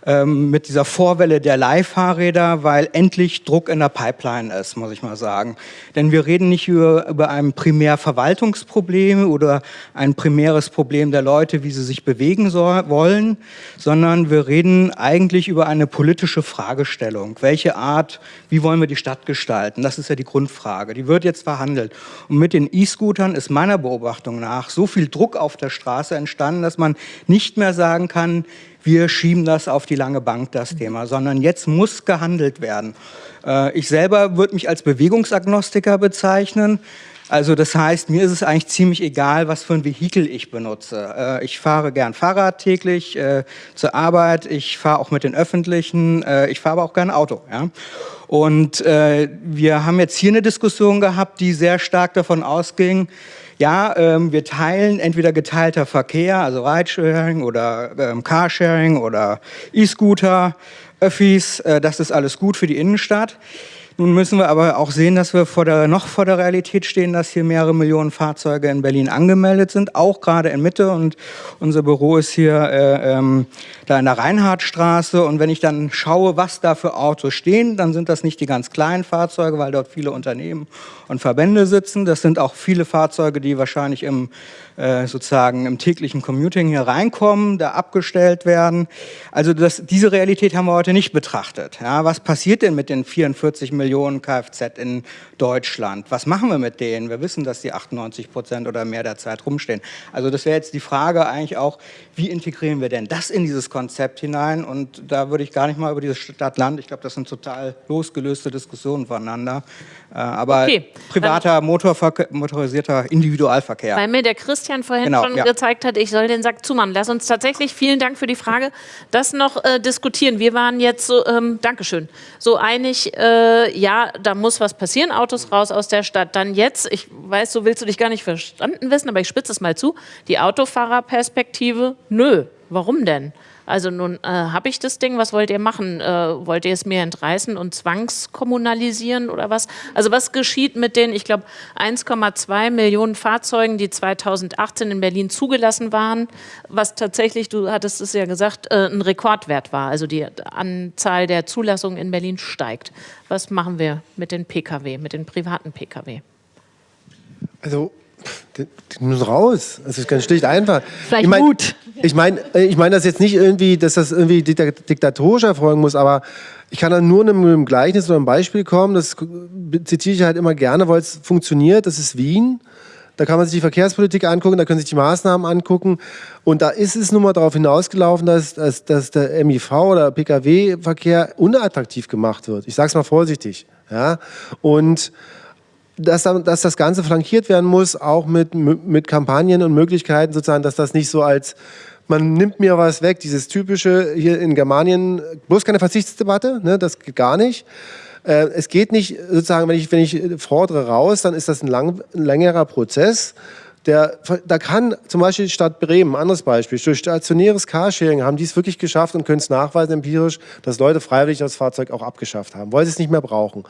ähm, mit dieser Vorwelle der Leihfahrräder, weil endlich Druck in der Pipeline ist, muss ich mal sagen. Denn wir reden nicht über, über ein Primärverwaltungsproblem oder ein primäres Problem der Leute, wie sie sich bewegen soll, wollen, sondern wir reden eigentlich über eine politische Fragestellung. Welche Art, wie wollen wir die Stadt gestalten? Das ist ja die Grundfrage. Die wird jetzt verhandelt. Und mit den E-Scootern ist meiner Beobachtung nach so viel Druck auf der Straße entstanden, dass man nicht mehr sagen kann, wir schieben das auf die lange Bank, das Thema, sondern jetzt muss gehandelt werden. Äh, ich selber würde mich als Bewegungsagnostiker bezeichnen. Also das heißt, mir ist es eigentlich ziemlich egal, was für ein Vehikel ich benutze. Äh, ich fahre gern Fahrrad täglich äh, zur Arbeit, ich fahre auch mit den Öffentlichen, ich fahre aber auch gern Auto. Ja? Und wir haben jetzt hier eine Diskussion gehabt, die sehr stark davon ausging, ja, ähm, wir teilen entweder geteilter Verkehr, also Ridesharing oder ähm, Carsharing oder E-Scooter, Öffis, äh, das ist alles gut für die Innenstadt. Nun müssen wir aber auch sehen, dass wir vor der, noch vor der Realität stehen, dass hier mehrere Millionen Fahrzeuge in Berlin angemeldet sind, auch gerade in Mitte. Und unser Büro ist hier äh, ähm, da in der Reinhardtstraße. Und wenn ich dann schaue, was da für Autos stehen, dann sind das nicht die ganz kleinen Fahrzeuge, weil dort viele Unternehmen und Verbände sitzen. Das sind auch viele Fahrzeuge, die wahrscheinlich im äh, sozusagen im täglichen Commuting hier reinkommen, da abgestellt werden. Also das, diese Realität haben wir heute nicht betrachtet. Ja, was passiert denn mit den 44 Millionen Kfz in Deutschland? Was machen wir mit denen? Wir wissen, dass die 98 Prozent oder mehr der Zeit rumstehen. Also das wäre jetzt die Frage eigentlich auch, wie integrieren wir denn das in dieses Konzept hinein? Und da würde ich gar nicht mal über dieses Stadt-Land, ich glaube, das sind total losgelöste Diskussionen voneinander. Äh, aber okay. privater, motorisierter Individualverkehr. Weil mir der Christian vorhin genau, schon ja. gezeigt hat, ich soll den Sack zumachen. Lass uns tatsächlich, vielen Dank für die Frage, das noch äh, diskutieren. Wir waren jetzt so, ähm, Dankeschön, so einig, äh, ja, da muss was passieren, Autos raus aus der Stadt. Dann jetzt, ich weiß, so willst du dich gar nicht verstanden wissen, aber ich spitze es mal zu, die Autofahrerperspektive, nö, warum denn? Also nun äh, habe ich das Ding, was wollt ihr machen? Äh, wollt ihr es mir entreißen und zwangskommunalisieren oder was? Also was geschieht mit den, ich glaube, 1,2 Millionen Fahrzeugen, die 2018 in Berlin zugelassen waren, was tatsächlich, du hattest es ja gesagt, äh, ein Rekordwert war. Also die Anzahl der Zulassungen in Berlin steigt. Was machen wir mit den Pkw, mit den privaten Pkw? Also Die, die müssen raus. Das ist ganz schlicht einfach. Vielleicht ich mein, Mut. Ich meine ich mein das jetzt nicht irgendwie, dass das irgendwie diktatorisch erfolgen muss, aber ich kann dann nur mit einem Gleichnis oder einem Beispiel kommen. Das zitiere ich halt immer gerne, weil es funktioniert. Das ist Wien. Da kann man sich die Verkehrspolitik angucken, da können sich die Maßnahmen angucken. Und da ist es nun mal darauf hinausgelaufen, dass, dass, dass der MIV oder Pkw-Verkehr unattraktiv gemacht wird. Ich sage es mal vorsichtig. Ja? Und dass, dass das Ganze flankiert werden muss, auch mit, mit Kampagnen und Möglichkeiten sozusagen, dass das nicht so als man nimmt mir was weg, dieses typische hier in Germanien, bloß keine Verzichtsdebatte, ne, das geht gar nicht. Äh, es geht nicht sozusagen, wenn ich, wenn ich fordere raus, dann ist das ein, lang, ein längerer Prozess. Der, da kann zum Beispiel Stadt Bremen, anderes Beispiel, durch stationäres Carsharing haben die es wirklich geschafft und können es nachweisen empirisch, dass Leute freiwillig das Fahrzeug auch abgeschafft haben, weil sie es nicht mehr brauchen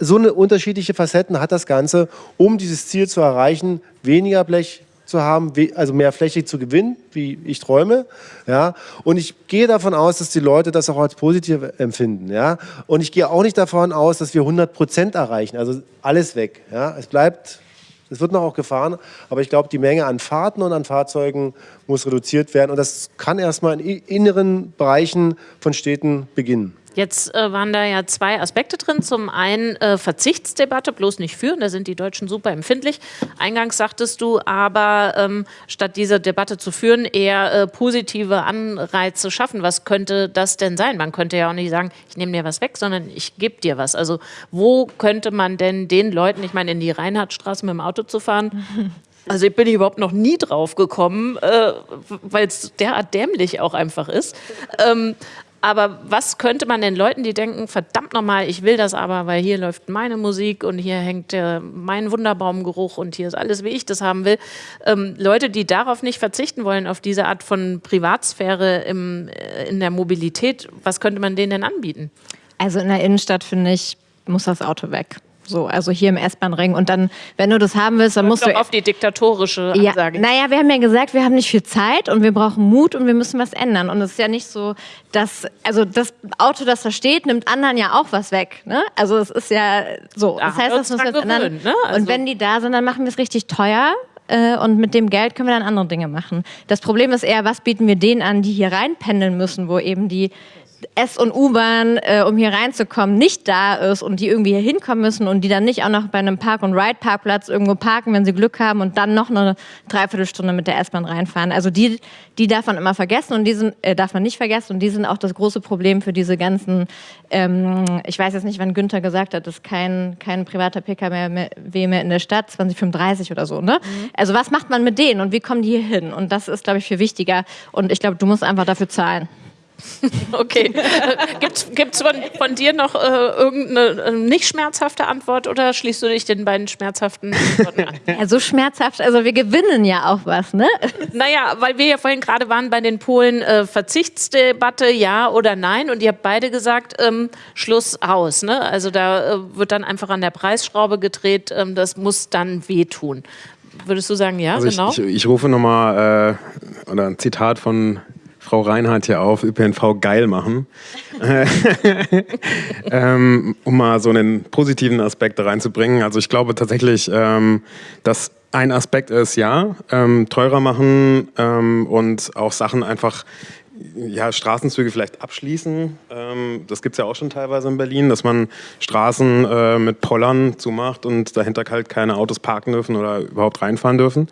so eine unterschiedliche Facetten hat das Ganze, um dieses Ziel zu erreichen, weniger Blech zu haben, also mehr Fläche zu gewinnen, wie ich träume. Ja? Und ich gehe davon aus, dass die Leute das auch als positiv empfinden. Ja? Und ich gehe auch nicht davon aus, dass wir 100 Prozent erreichen, also alles weg. Ja? Es bleibt, es wird noch auch gefahren, aber ich glaube, die Menge an Fahrten und an Fahrzeugen muss reduziert werden. Und das kann erstmal in inneren Bereichen von Städten beginnen. Jetzt äh, waren da ja zwei Aspekte drin. Zum einen äh, Verzichtsdebatte, bloß nicht führen, da sind die Deutschen super empfindlich. Eingangs sagtest du aber, ähm, statt diese Debatte zu führen, eher äh, positive Anreize schaffen. Was könnte das denn sein? Man könnte ja auch nicht sagen, ich nehme dir was weg, sondern ich gebe dir was. Also wo könnte man denn den Leuten, ich meine, in die Reinhardtstraße mit dem Auto zu fahren, <laughs> Also ich bin überhaupt noch nie drauf gekommen, äh, weil es derart dämlich auch einfach ist. Ähm, aber was könnte man den Leuten, die denken, verdammt nochmal, ich will das aber, weil hier läuft meine Musik und hier hängt äh, mein Wunderbaumgeruch und hier ist alles, wie ich das haben will. Ähm, Leute, die darauf nicht verzichten wollen, auf diese Art von Privatsphäre im, äh, in der Mobilität, was könnte man denen denn anbieten? Also in der Innenstadt, finde ich, muss das Auto weg. So, also hier im S-Bahn-Ring. Und dann, wenn du das haben willst, dann musst du. auf die diktatorische Ansage. Ja, naja, wir haben ja gesagt, wir haben nicht viel Zeit und wir brauchen Mut und wir müssen was ändern. Und es ist ja nicht so, dass, also das Auto, das da steht, nimmt anderen ja auch was weg. Ne? Also es ist ja so. Das heißt, das muss jetzt ändern. Ne? Also und wenn die da sind, dann machen wir es richtig teuer äh, und mit dem Geld können wir dann andere Dinge machen. Das Problem ist eher, was bieten wir denen an, die hier reinpendeln müssen, wo eben die S- und U-Bahn, äh, um hier reinzukommen, nicht da ist und die irgendwie hier hinkommen müssen und die dann nicht auch noch bei einem Park-and-Ride-Parkplatz irgendwo parken, wenn sie Glück haben und dann noch eine Dreiviertelstunde mit der S-Bahn reinfahren. Also die, die darf man immer vergessen und die sind, äh, darf man nicht vergessen und die sind auch das große Problem für diese ganzen, ähm, ich weiß jetzt nicht, wann Günther gesagt hat, dass kein, kein privater PKW mehr, mehr in der Stadt, 2035 oder so, ne? Mhm. Also was macht man mit denen und wie kommen die hier hin? Und das ist, glaube ich, viel wichtiger und ich glaube, du musst einfach dafür zahlen. <laughs> Okay. Gibt es von, von, dir noch äh, irgendeine äh, nicht schmerzhafte Antwort oder schließt du dich den beiden schmerzhaften Antworten an? Ja, so schmerzhaft, also wir gewinnen ja auch was, ne? Naja, weil wir ja vorhin gerade waren bei den Polen äh, Verzichtsdebatte, ja oder nein und ihr habt beide gesagt, ähm, Schluss aus. Ne? Also da äh, wird dann einfach an der Preisschraube gedreht, ähm, das muss dann wehtun. Würdest du sagen, ja, also genau? Ich, ich, ich rufe nochmal, äh, oder ein Zitat von Frau Reinhardt hier auf, ÖPNV geil machen. <laughs> ähm, um mal so einen positiven Aspekt da reinzubringen. Also ich glaube tatsächlich, ähm, dass ein Aspekt ist, ja, ähm, teurer machen ähm, und auch Sachen einfach ja, Straßenzüge vielleicht abschließen. Ähm, das gibt es ja auch schon teilweise in Berlin, dass man Straßen äh, mit Pollern zumacht und dahinter halt keine Autos parken dürfen oder überhaupt reinfahren dürfen.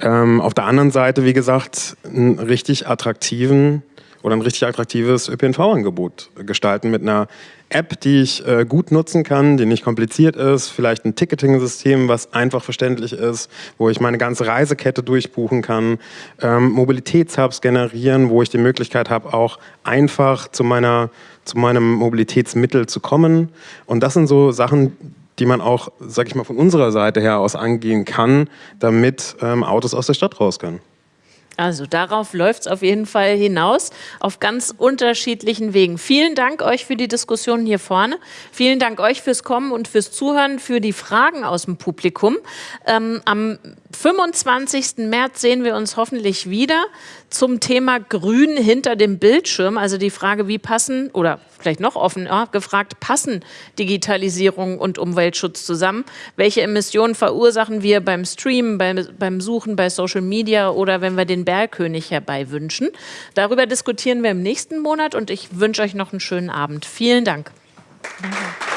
Ähm, auf der anderen Seite, wie gesagt, einen richtig attraktiven oder ein richtig attraktives ÖPNV-Angebot gestalten mit einer App, die ich äh, gut nutzen kann, die nicht kompliziert ist, vielleicht ein Ticketing-System, was einfach verständlich ist, wo ich meine ganze Reisekette durchbuchen kann, ähm, Mobilitätshubs generieren, wo ich die Möglichkeit habe, auch einfach zu, meiner, zu meinem Mobilitätsmittel zu kommen. Und das sind so Sachen, die man auch, sag ich mal, von unserer Seite her aus angehen kann, damit ähm, Autos aus der Stadt raus können. Also darauf läuft es auf jeden Fall hinaus, auf ganz unterschiedlichen Wegen. Vielen Dank euch für die Diskussion hier vorne. Vielen Dank euch fürs Kommen und fürs Zuhören, für die Fragen aus dem Publikum. Ähm, am 25. März sehen wir uns hoffentlich wieder zum Thema Grün hinter dem Bildschirm. Also die Frage, wie passen, oder vielleicht noch offen ja, gefragt, passen Digitalisierung und Umweltschutz zusammen? Welche Emissionen verursachen wir beim Streamen, beim, beim Suchen, bei Social Media oder wenn wir den Bergkönig herbeiwünschen? Darüber diskutieren wir im nächsten Monat und ich wünsche euch noch einen schönen Abend. Vielen Dank. Danke.